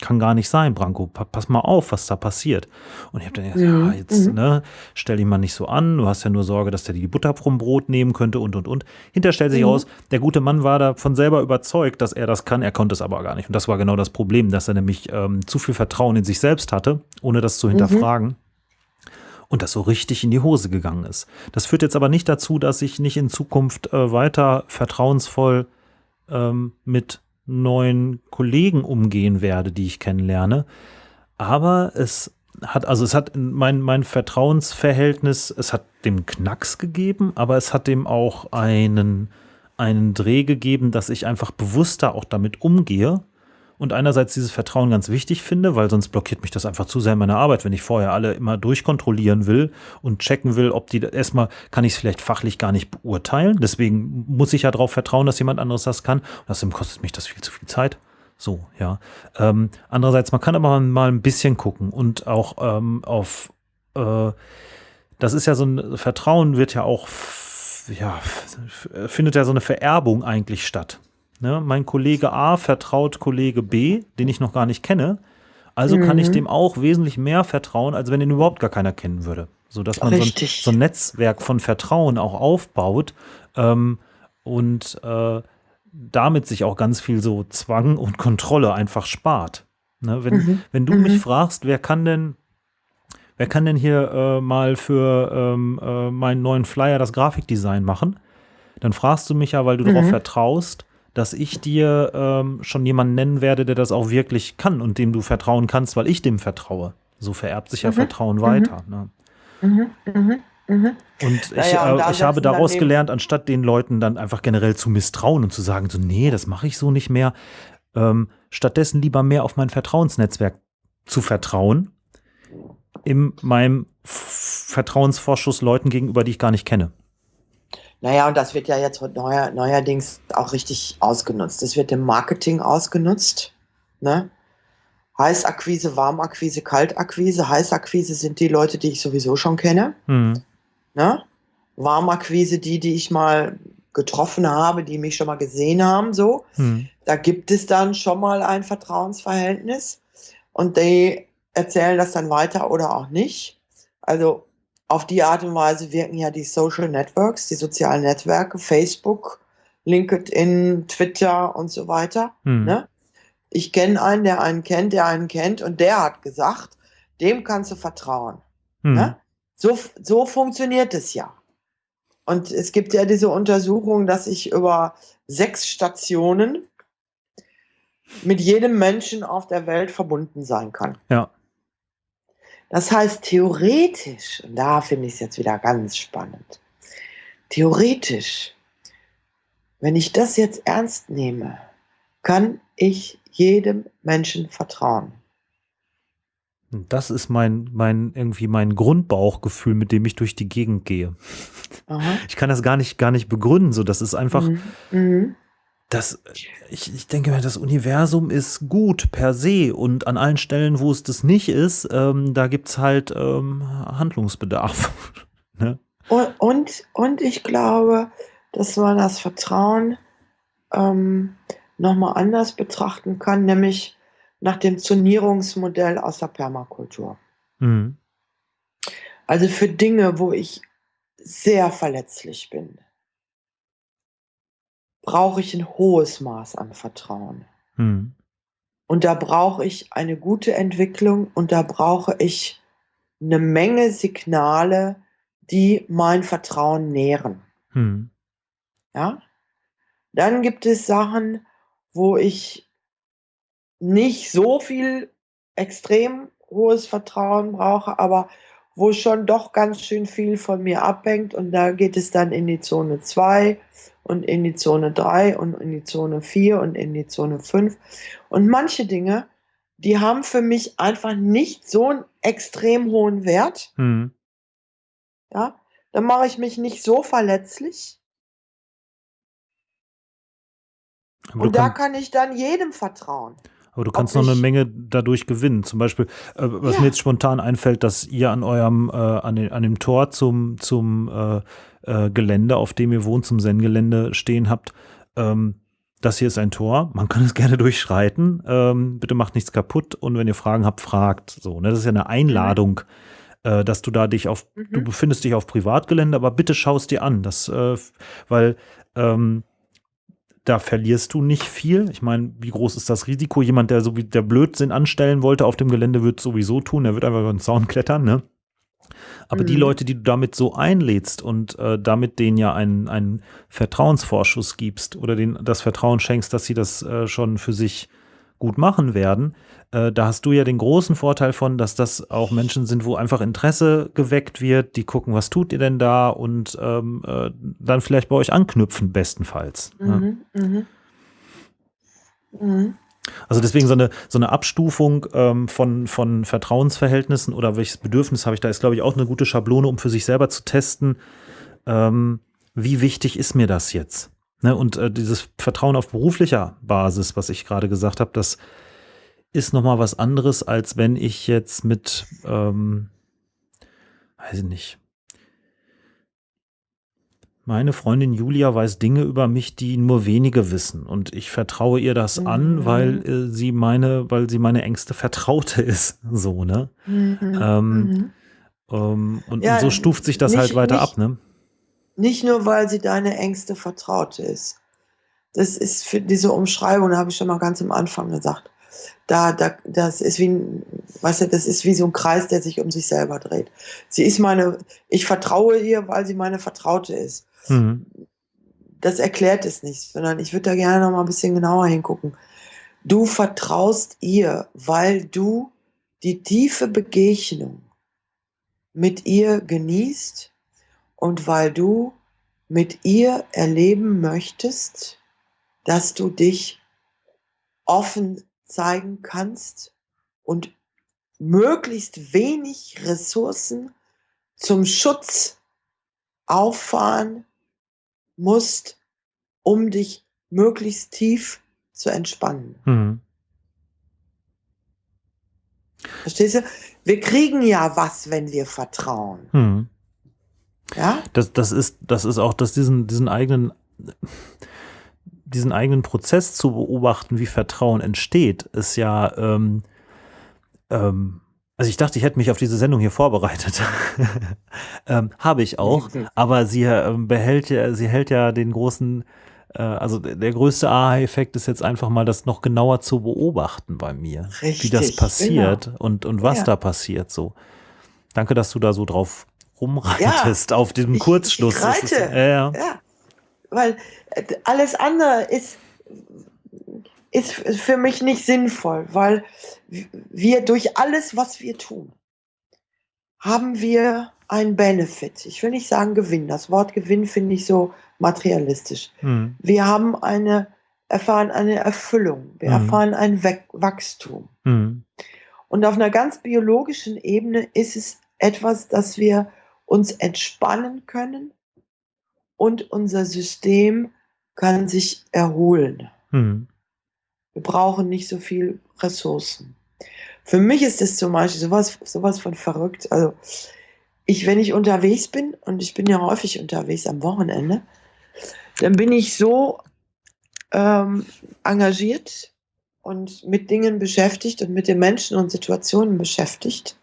kann gar nicht sein, Branko, pass mal auf, was da passiert. Und ich habe dann gesagt, mhm. ja, jetzt, mhm. ne, stell dich mal nicht so an, du hast ja nur Sorge, dass der die Butter vom Brot nehmen könnte und, und, und. Hinterher stellt sich mhm. raus, der gute Mann war davon selber überzeugt, dass er das kann, er konnte es aber gar nicht. Und das war genau das Problem, dass er nämlich ähm, zu viel Vertrauen in sich selbst hatte, ohne das zu hinterfragen. Und das so richtig in die Hose gegangen ist. Das führt jetzt aber nicht dazu, dass ich nicht in Zukunft äh, weiter vertrauensvoll ähm, mit neuen Kollegen umgehen werde, die ich kennenlerne. Aber es hat, also es hat mein, mein Vertrauensverhältnis, es hat dem Knacks gegeben, aber es hat dem auch einen, einen Dreh gegeben, dass ich einfach bewusster auch damit umgehe und einerseits dieses Vertrauen ganz wichtig finde, weil sonst blockiert mich das einfach zu sehr in meiner Arbeit, wenn ich vorher alle immer durchkontrollieren will und checken will, ob die erstmal kann ich es vielleicht fachlich gar nicht beurteilen. Deswegen muss ich ja darauf vertrauen, dass jemand anderes das kann. Und außerdem kostet mich das viel zu viel Zeit. So, ja. Ähm, andererseits, man kann aber mal ein bisschen gucken und auch ähm, auf, äh, das ist ja so ein Vertrauen wird ja auch ja, findet ja so eine Vererbung eigentlich statt. Ne? Mein Kollege A vertraut Kollege B, den ich noch gar nicht kenne. Also mhm. kann ich mhm. dem auch wesentlich mehr vertrauen, als wenn ihn überhaupt gar keiner kennen würde. Sodass man so ein, so ein, Netzwerk von Vertrauen auch aufbaut ähm, und äh, damit sich auch ganz viel so Zwang und Kontrolle einfach spart. Ne? Wenn, mhm. wenn du mhm. mich fragst, wer kann denn wer kann denn hier äh, mal für ähm, äh, meinen neuen Flyer das Grafikdesign machen? Dann fragst du mich ja, weil du mhm. darauf vertraust, dass ich dir ähm, schon jemanden nennen werde, der das auch wirklich kann und dem du vertrauen kannst, weil ich dem vertraue. So vererbt sich ja mhm. Vertrauen mhm. weiter. Ne? Mhm. Mhm. mhm. Und ich, naja, und äh, ich habe daraus gelernt, anstatt den Leuten dann einfach generell zu misstrauen und zu sagen, so, nee, das mache ich so nicht mehr, ähm, stattdessen lieber mehr auf mein Vertrauensnetzwerk zu vertrauen, in meinem Vertrauensvorschuss Leuten gegenüber, die ich gar nicht kenne. Naja, und das wird ja jetzt neuer, neuerdings auch richtig ausgenutzt. Das wird im Marketing ausgenutzt. Ne? Heißakquise, Warmakquise, Kaltakquise. Heißakquise sind die Leute, die ich sowieso schon kenne. Mhm. Ne? Warmakquise, die, die ich mal getroffen habe, die mich schon mal gesehen haben, so. Mhm. Da gibt es dann schon mal ein Vertrauensverhältnis und die erzählen das dann weiter oder auch nicht. Also auf die Art und Weise wirken ja die Social Networks, die sozialen Netzwerke, Facebook, LinkedIn, Twitter und so weiter. Hm. Ne? Ich kenne einen, der einen kennt, der einen kennt und der hat gesagt, dem kannst du vertrauen. Hm. Ne? So, so funktioniert es ja. Und es gibt ja diese Untersuchung, dass ich über sechs Stationen mit jedem Menschen auf der Welt verbunden sein kann. Ja. Das heißt, theoretisch, und da finde ich es jetzt wieder ganz spannend, theoretisch, wenn ich das jetzt ernst nehme, kann ich jedem Menschen vertrauen. Das ist mein, mein, irgendwie mein Grundbauchgefühl, mit dem ich durch die Gegend gehe. Aha. Ich kann das gar nicht, gar nicht begründen. So, das ist einfach, mhm. Mhm das, ich, ich denke mir, das Universum ist gut per se und an allen Stellen, wo es das nicht ist, ähm, da gibt es halt ähm, Handlungsbedarf. [laughs] ne? und, und, und, ich glaube, dass man das Vertrauen ähm, nochmal anders betrachten kann, nämlich nach dem Zonierungsmodell aus der Permakultur. Mhm. Also für Dinge, wo ich sehr verletzlich bin, brauche ich ein hohes Maß an Vertrauen. Hm. Und da brauche ich eine gute Entwicklung und da brauche ich eine Menge Signale, die mein Vertrauen nähren. Hm. Ja? Dann gibt es Sachen, wo ich nicht so viel extrem hohes Vertrauen brauche, aber wo schon doch ganz schön viel von mir abhängt und da geht es dann in die Zone 2 und in die Zone 3 und in die Zone 4 und in die Zone 5. Und manche Dinge, die haben für mich einfach nicht so einen extrem hohen Wert. Mhm. Ja, dann mache ich mich nicht so verletzlich. und da kann ich dann jedem vertrauen. Aber du kannst noch eine Menge dadurch gewinnen. Zum Beispiel, äh, was ja. mir jetzt spontan einfällt, dass ihr an eurem, äh, an, den, an dem Tor zum, zum äh, äh, Gelände, auf dem ihr wohnt, zum Zen-Gelände stehen habt. Ähm, das hier ist ein Tor, man kann es gerne durchschreiten. Ähm, bitte macht nichts kaputt und wenn ihr Fragen habt, fragt. So, ne? Das ist ja eine Einladung, äh, dass du da dich auf, mhm. du befindest dich auf Privatgelände, aber bitte schaust dir an. Das, äh, weil ähm, da verlierst du nicht viel. Ich meine, wie groß ist das Risiko? Jemand, der so wie der Blödsinn anstellen wollte auf dem Gelände, wird sowieso tun. Der wird einfach über den Zaun klettern, ne? Aber mhm. die Leute, die du damit so einlädst und äh, damit denen ja einen, einen Vertrauensvorschuss gibst oder denen das Vertrauen schenkst, dass sie das äh, schon für sich gut machen werden, äh, da hast du ja den großen Vorteil von, dass das auch Menschen sind, wo einfach Interesse geweckt wird, die gucken, was tut ihr denn da und ähm, äh, dann vielleicht bei euch anknüpfen, bestenfalls. Ne? Mhm, mhm. Mhm. Also deswegen so eine, so eine Abstufung ähm, von, von Vertrauensverhältnissen oder welches Bedürfnis habe ich da, ist, glaube ich, auch eine gute Schablone, um für sich selber zu testen, ähm, wie wichtig ist mir das jetzt? Ne? Und äh, dieses Vertrauen auf beruflicher Basis, was ich gerade gesagt habe, das ist nochmal was anderes, als wenn ich jetzt mit, ähm, weiß ich nicht, Meine Freundin Julia weiß Dinge über mich, die nur wenige wissen. Und ich vertraue ihr das mhm. an, weil äh, sie meine, weil sie meine engste Vertraute [laughs] ist. So, ne? Mhm. Ähm, mhm. ähm, und, ja, und, so stuft sich das nicht, halt weiter nicht, ab, ne? Nicht nur, weil sie deine engste Vertraute ist. Das ist für diese Umschreibung, habe ich schon mal ganz am Anfang gesagt. Da, da, das ist wie ein, weißt du, das ist wie so ein Kreis, der sich um sich selber dreht. Sie ist meine, ich vertraue ihr, weil sie meine Vertraute ist. Mhm. Das erklärt es nicht, sondern ich würde da gerne noch mal ein bisschen genauer hingucken. Du vertraust ihr, weil du die tiefe Begegnung mit ihr genießt und weil du mit ihr erleben möchtest, dass du dich offen zeigen kannst und möglichst wenig Ressourcen zum Schutz auffahren musst, um dich möglichst tief zu entspannen. Mhm. Verstehst du? Wir kriegen ja was, wenn wir vertrauen. Mhm. Ja? Das, das, ist, das ist auch, dass diesen, diesen eigenen, diesen eigenen Prozess zu beobachten, wie Vertrauen entsteht, ist ja, ähm, ähm, also ich dachte, ich hätte mich auf diese Sendung hier vorbereitet. [laughs] ähm, Habe ich auch, aber sie äh, behält ja, sie hält ja den großen, äh, also der größte Aha-Effekt ist jetzt einfach mal, das noch genauer zu beobachten bei mir, Richtig, wie das passiert genau. und, und was ja. da passiert so. Danke, dass du da so drauf rumreitest ja, auf diesem Kurzschluss. Ich, ich reite, ist, äh, ja. ja, weil äh, alles andere ist ist für mich nicht sinnvoll, weil wir durch alles, was wir tun, haben wir einen Benefit. Ich will nicht sagen Gewinn. Das Wort Gewinn finde ich so materialistisch. Mhm. Wir haben eine, erfahren eine Erfüllung. Wir mhm. erfahren ein Wachstum. Mhm. Und auf einer ganz biologischen Ebene ist es etwas, dass wir uns entspannen können und unser System kann sich erholen. Mhm. Wir brauchen nicht so viel Ressourcen. Für mich ist das zum Beispiel sowas, sowas von verrückt. Also ich, wenn ich unterwegs bin, und ich bin ja häufig unterwegs am Wochenende, dann bin ich so ähm, engagiert und mit Dingen beschäftigt und mit den Menschen und Situationen beschäftigt.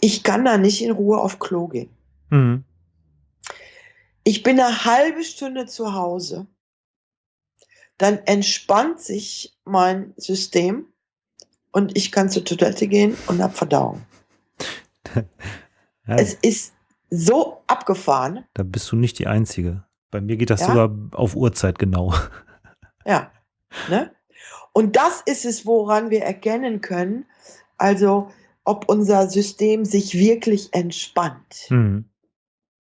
Ich kann da nicht in Ruhe auf Klo gehen. Mhm. Ich bin eine halbe Stunde zu Hause dann entspannt sich mein System und ich kann zur Toilette gehen und habe Verdauung. [laughs] ja. Es ist so abgefahren. Da bist du nicht die Einzige. Bei mir geht das ja? sogar auf Uhrzeit genau. [laughs] Ja. Ne? Und das ist es, woran wir erkennen können, also ob unser System sich wirklich entspannt. Mhm.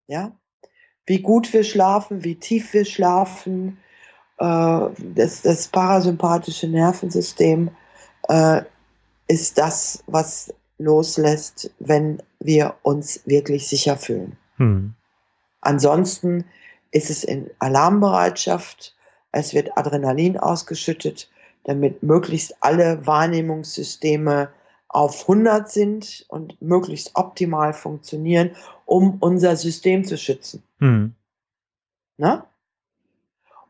Ja. Wie gut wir schlafen, wie tief wir schlafen, äh, das, das parasympathische Nervensystem äh, ist das, was loslässt, wenn wir uns wirklich sicher fühlen. Hm. Ansonsten ist es in Alarmbereitschaft, es wird Adrenalin ausgeschüttet, damit möglichst alle Wahrnehmungssysteme auf 100 sind und möglichst optimal funktionieren, um unser System zu schützen. Hm. Na?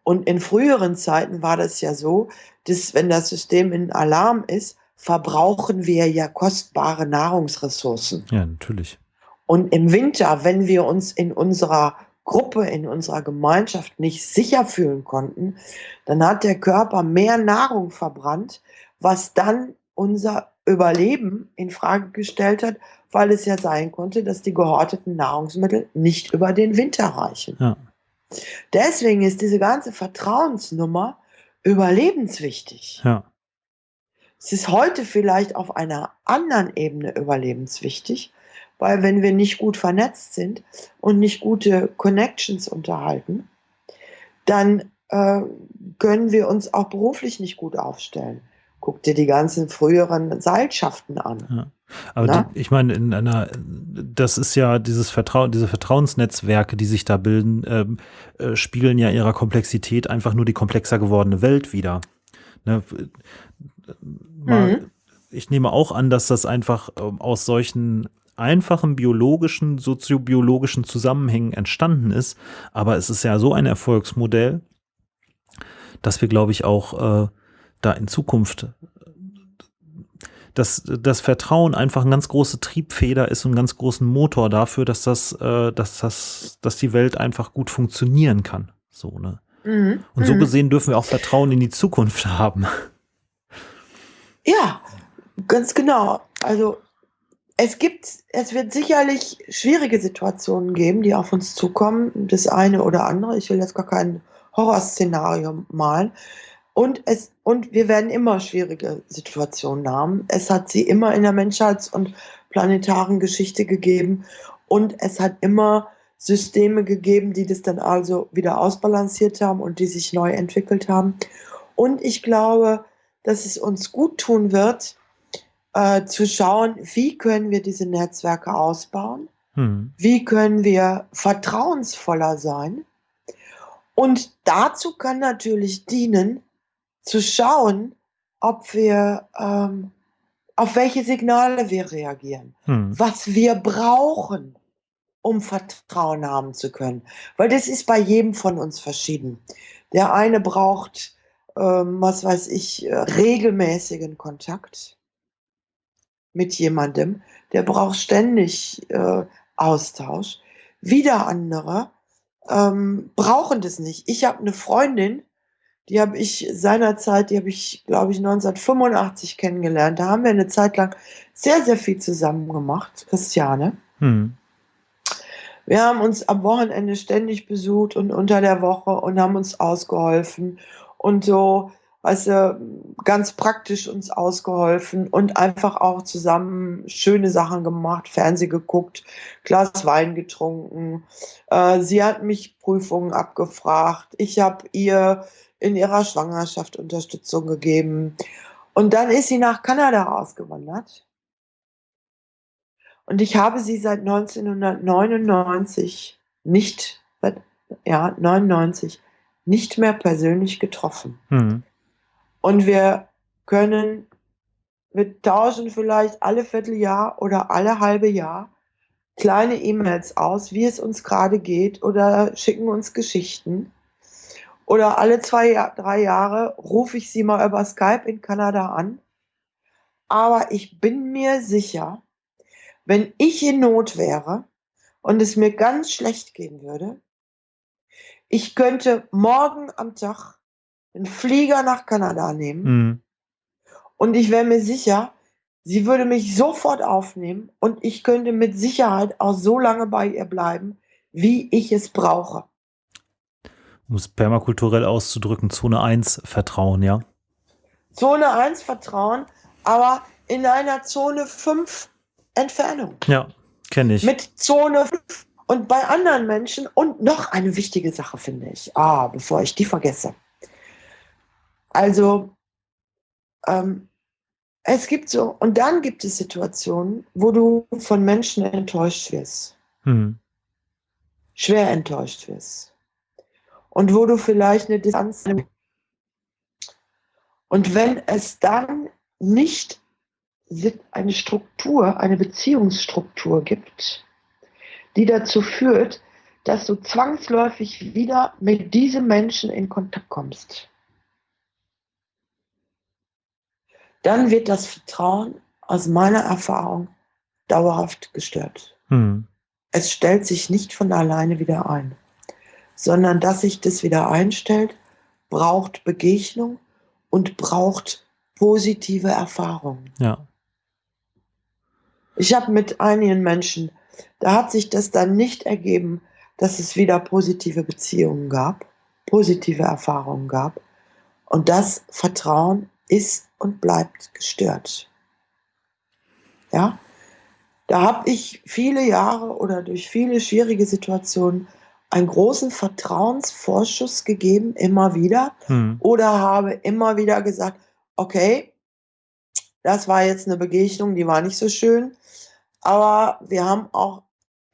Und in früheren Zeiten war das ja so, dass wenn das System in Alarm ist, verbrauchen wir ja kostbare Nahrungsressourcen. Ja, natürlich. Und im Winter, wenn wir uns in unserer Gruppe, in unserer Gemeinschaft nicht sicher fühlen konnten, dann hat der Körper mehr Nahrung verbrannt, was dann unser Überleben in Frage gestellt hat, weil es ja sein konnte, dass die gehorteten Nahrungsmittel nicht über den Winter reichen. Ja. Deswegen ist diese ganze Vertrauensnummer überlebenswichtig. Ja. Es ist heute vielleicht auf einer anderen Ebene überlebenswichtig, weil wenn wir nicht gut vernetzt sind und nicht gute Connections unterhalten, dann äh, können wir uns auch beruflich nicht gut aufstellen. Guck dir die ganzen früheren Seilschaften an. Ja. Aber die, ich meine, in einer, das ist ja dieses Vertrauen, diese Vertrauensnetzwerke, die sich da bilden, ähm, äh, spiegeln ja ihrer Komplexität einfach nur die komplexer gewordene Welt wieder. Ne? Mal, mhm. Ich nehme auch an, dass das einfach ähm, aus solchen einfachen biologischen, soziobiologischen Zusammenhängen entstanden ist. Aber es ist ja so ein Erfolgsmodell, dass wir, glaube ich, auch äh, da in Zukunft dass das Vertrauen einfach eine ganz große Triebfeder ist und einen ganz großen Motor dafür, dass das, äh, dass das, dass die Welt einfach gut funktionieren kann. So, ne? Mhm. Und so mhm. gesehen dürfen wir auch Vertrauen in die Zukunft [laughs] haben. Ja, ganz genau. Also es gibt, es wird sicherlich schwierige Situationen geben, die auf uns zukommen, das eine oder andere. Ich will jetzt gar kein Horrorszenario malen. Und es, und wir werden immer schwierige Situationen haben. Es hat sie immer in der Menschheits- und planetaren Geschichte gegeben. Und es hat immer Systeme gegeben, die das dann also wieder ausbalanciert haben und die sich neu entwickelt haben. Und ich glaube, dass es uns gut tun wird, äh, zu schauen, wie können wir diese Netzwerke ausbauen, hm. wie können wir vertrauensvoller sein. Und dazu kann natürlich dienen, zu schauen, ob wir, ähm, auf welche Signale wir reagieren, hm. was wir brauchen, um Vertrauen haben zu können. Weil das ist bei jedem von uns verschieden. Der eine braucht, ähm, was weiß ich, äh, regelmäßigen Kontakt mit jemandem. Der braucht ständig äh, Austausch. Wieder andere ähm, brauchen das nicht. Ich habe eine Freundin, die habe ich seinerzeit, die habe ich, glaube ich, 1985 kennengelernt. Da haben wir eine Zeit lang sehr, sehr viel zusammen gemacht, Christiane. Hm. Wir haben uns am Wochenende ständig besucht und unter der Woche und haben uns ausgeholfen und so, weißt du, ganz praktisch uns ausgeholfen und einfach auch zusammen schöne Sachen gemacht, Fernseh geguckt, Glas Wein getrunken. Äh, sie hat mich Prüfungen abgefragt. Ich habe ihr in ihrer Schwangerschaft Unterstützung gegeben. Und dann ist sie nach Kanada ausgewandert. Und ich habe sie seit 1999 nicht, ja, 99, nicht mehr persönlich getroffen. Mhm. Und wir können, wir tauschen vielleicht alle Vierteljahr oder alle halbe Jahr kleine E-Mails aus, wie es uns gerade geht oder schicken uns Geschichten. Oder alle zwei, drei Jahre rufe ich sie mal über Skype in Kanada an. Aber ich bin mir sicher, wenn ich in Not wäre und es mir ganz schlecht gehen würde, ich könnte morgen am Tag einen Flieger nach Kanada nehmen mhm. und ich wäre mir sicher, sie würde mich sofort aufnehmen und ich könnte mit Sicherheit auch so lange bei ihr bleiben, wie ich es brauche um es permakulturell auszudrücken, Zone 1 Vertrauen, ja? Zone 1 Vertrauen, aber in einer Zone 5 Entfernung. Ja, kenne ich. Mit Zone 5 und bei anderen Menschen und noch eine wichtige Sache finde ich, ah, bevor ich die vergesse. Also, ähm, es gibt so, und dann gibt es Situationen, wo du von Menschen enttäuscht wirst. Hm. Schwer enttäuscht wirst und wo du vielleicht eine Distanz nimmst. Und wenn es dann nicht eine Struktur, eine Beziehungsstruktur gibt, die dazu führt, dass du zwangsläufig wieder mit diesem Menschen in Kontakt kommst, dann wird das Vertrauen aus meiner Erfahrung dauerhaft gestört. Hm. Es stellt sich nicht von alleine wieder ein sondern dass sich das wieder einstellt, braucht Begegnung und braucht positive Erfahrungen. Ja. Ich habe mit einigen Menschen, da hat sich das dann nicht ergeben, dass es wieder positive Beziehungen gab, positive Erfahrungen gab. Und das Vertrauen ist und bleibt gestört. Ja, da habe ich viele Jahre oder durch viele schwierige Situationen einen großen Vertrauensvorschuss gegeben, immer wieder, hm. oder habe immer wieder gesagt, okay, das war jetzt eine Begegnung, die war nicht so schön, aber wir haben auch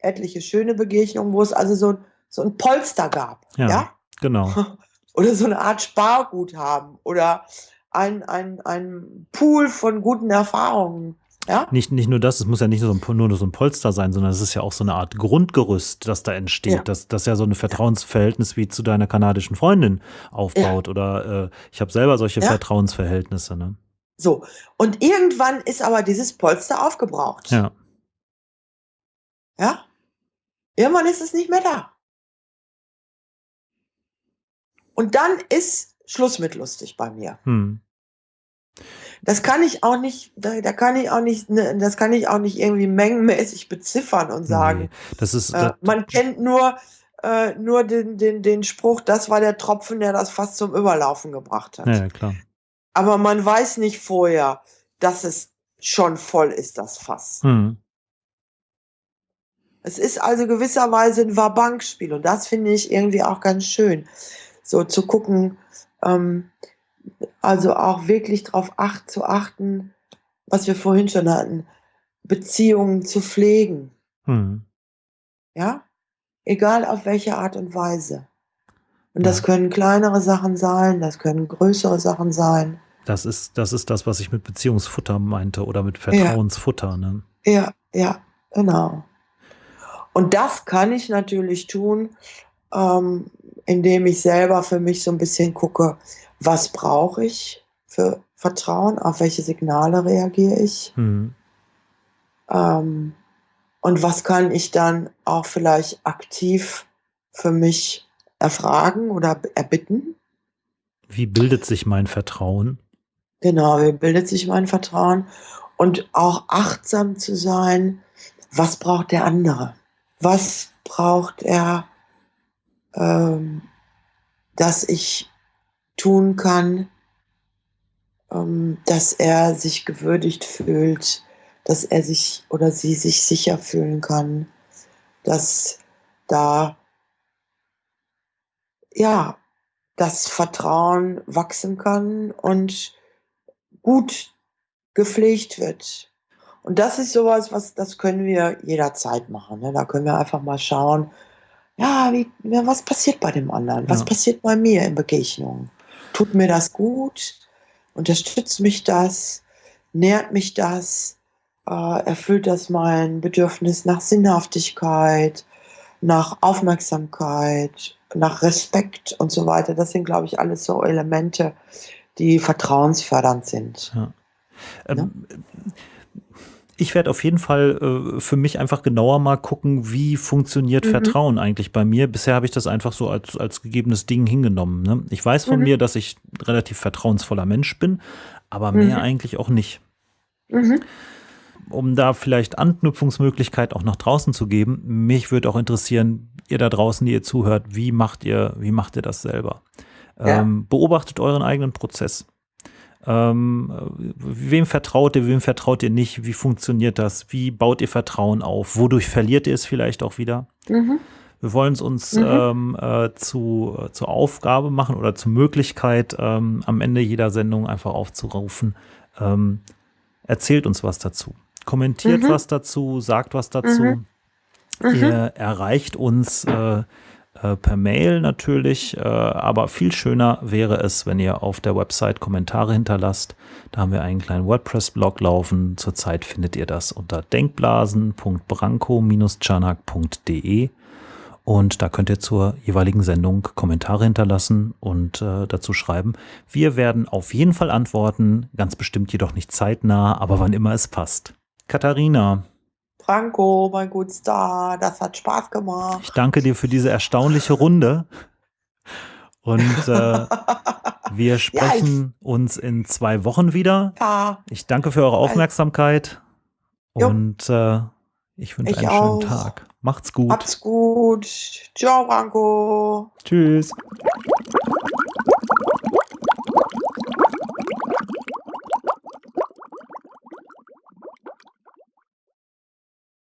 etliche schöne Begegnungen, wo es also so, so ein Polster gab. Ja, ja? genau. [laughs] Oder so eine Art Sparguthaben oder ein, ein, ein Pool von guten Erfahrungen. Ja? Nicht, nicht nur das, es muss ja nicht nur so, ein, nur so ein Polster sein, sondern es ist ja auch so eine Art Grundgerüst, das da entsteht, Ja. das, das ja so ein Vertrauensverhältnis wie zu deiner kanadischen Freundin aufbaut. Oder äh, ich habe selber solche Ja. Vertrauensverhältnisse. Ne? So. Und irgendwann ist aber dieses Polster aufgebraucht. Ja. Ja? Irgendwann ist es nicht mehr da. Und dann ist Schluss mit lustig bei mir. Hm. Das kann ich auch nicht, da, da kann ich auch nicht, ne, das kann ich auch nicht irgendwie mengenmäßig beziffern und sagen. Nee, das ist, Äh, das, man kennt nur, äh, nur den, den, den Spruch, das war der Tropfen, der das fast zum Überlaufen gebracht hat. ja, ja, klar. Aber man weiß nicht vorher, dass es schon voll ist, das Fass. Hm. Es ist also gewisserweise ein Wabankspiel und das finde ich irgendwie auch ganz schön. So zu gucken, ähm, also auch wirklich darauf acht, zu achten, was wir vorhin schon hatten, Beziehungen zu pflegen. Hm. Ja? Egal auf welche Art und Weise. Und das Ja. können kleinere Sachen sein, das können größere Sachen sein. Das ist, das ist das, was ich mit Beziehungsfutter meinte oder mit Vertrauensfutter. Ne? Ja, ja, genau. Und das kann ich natürlich tun, ähm, indem ich selber für mich so ein bisschen gucke, was brauche ich für Vertrauen, auf welche Signale reagiere ich Hm. ähm, und was kann ich dann auch vielleicht aktiv für mich erfragen oder erbitten. Wie bildet sich mein Vertrauen? Genau, wie bildet sich mein Vertrauen und auch achtsam zu sein, was braucht der andere? Was braucht er, ähm, dass ich tun kann, ähm, dass er sich gewürdigt fühlt, dass er sich oder sie sich sicher fühlen kann, dass da ja das Vertrauen wachsen kann und gut gepflegt wird. Und das ist sowas, was das können wir jederzeit machen. Ne? Da können wir einfach mal schauen, ja, wie, ja, was passiert bei dem anderen? Was Ja. passiert bei mir in Begegnungen? Tut mir das gut? Unterstützt mich das? Nährt mich das? Äh, erfüllt das mein Bedürfnis nach Sinnhaftigkeit, nach Aufmerksamkeit, nach Respekt und so weiter? Das sind, glaube ich, alles so Elemente, die vertrauensfördernd sind. Ähm, Ich werde auf jeden Fall äh, für mich einfach genauer mal gucken, wie funktioniert Mhm. Vertrauen eigentlich bei mir. Bisher habe ich das einfach so als, als gegebenes Ding hingenommen. Ne? Ich weiß von Mhm. mir, dass ich ein relativ vertrauensvoller Mensch bin, aber mehr Mhm. eigentlich auch nicht. Mhm. Um da vielleicht Anknüpfungsmöglichkeit auch nach draußen zu geben, mich würde auch interessieren, ihr da draußen, die ihr zuhört, wie macht ihr, wie macht ihr das selber? Ja. Ähm, beobachtet euren eigenen Prozess. Ähm, wem vertraut ihr, wem vertraut ihr nicht? Wie funktioniert das? Wie baut ihr Vertrauen auf? Wodurch verliert ihr es vielleicht auch wieder? Mhm. Wir wollen es uns Mhm. ähm, äh, zu, äh, zur Aufgabe machen oder zur Möglichkeit, ähm, am Ende jeder Sendung einfach aufzurufen. Ähm, erzählt uns was dazu. Kommentiert Mhm. was dazu, sagt was dazu. Mhm. Mhm. Ihr erreicht uns äh, äh, per Mail natürlich, äh, aber viel schöner wäre es, wenn ihr auf der Website Kommentare hinterlasst. Da haben wir einen kleinen WordPress-Blog laufen. Zurzeit findet ihr das unter denkblasen.branko-chanak.de und da könnt ihr zur jeweiligen Sendung Kommentare hinterlassen und äh, dazu schreiben. Wir werden auf jeden Fall antworten, ganz bestimmt jedoch nicht zeitnah, aber wann immer es passt. Katharina, Franco, mein Gutstar, das hat Spaß gemacht. Ich danke dir für diese erstaunliche Runde. Und äh, [laughs] wir sprechen uns in zwei Wochen wieder. Ja, Ich danke für eure Aufmerksamkeit Jo. und äh, ich wünsche Ich einen auch. schönen Tag. Macht's gut. hab's gut. Ciao, Franco. Tschüss.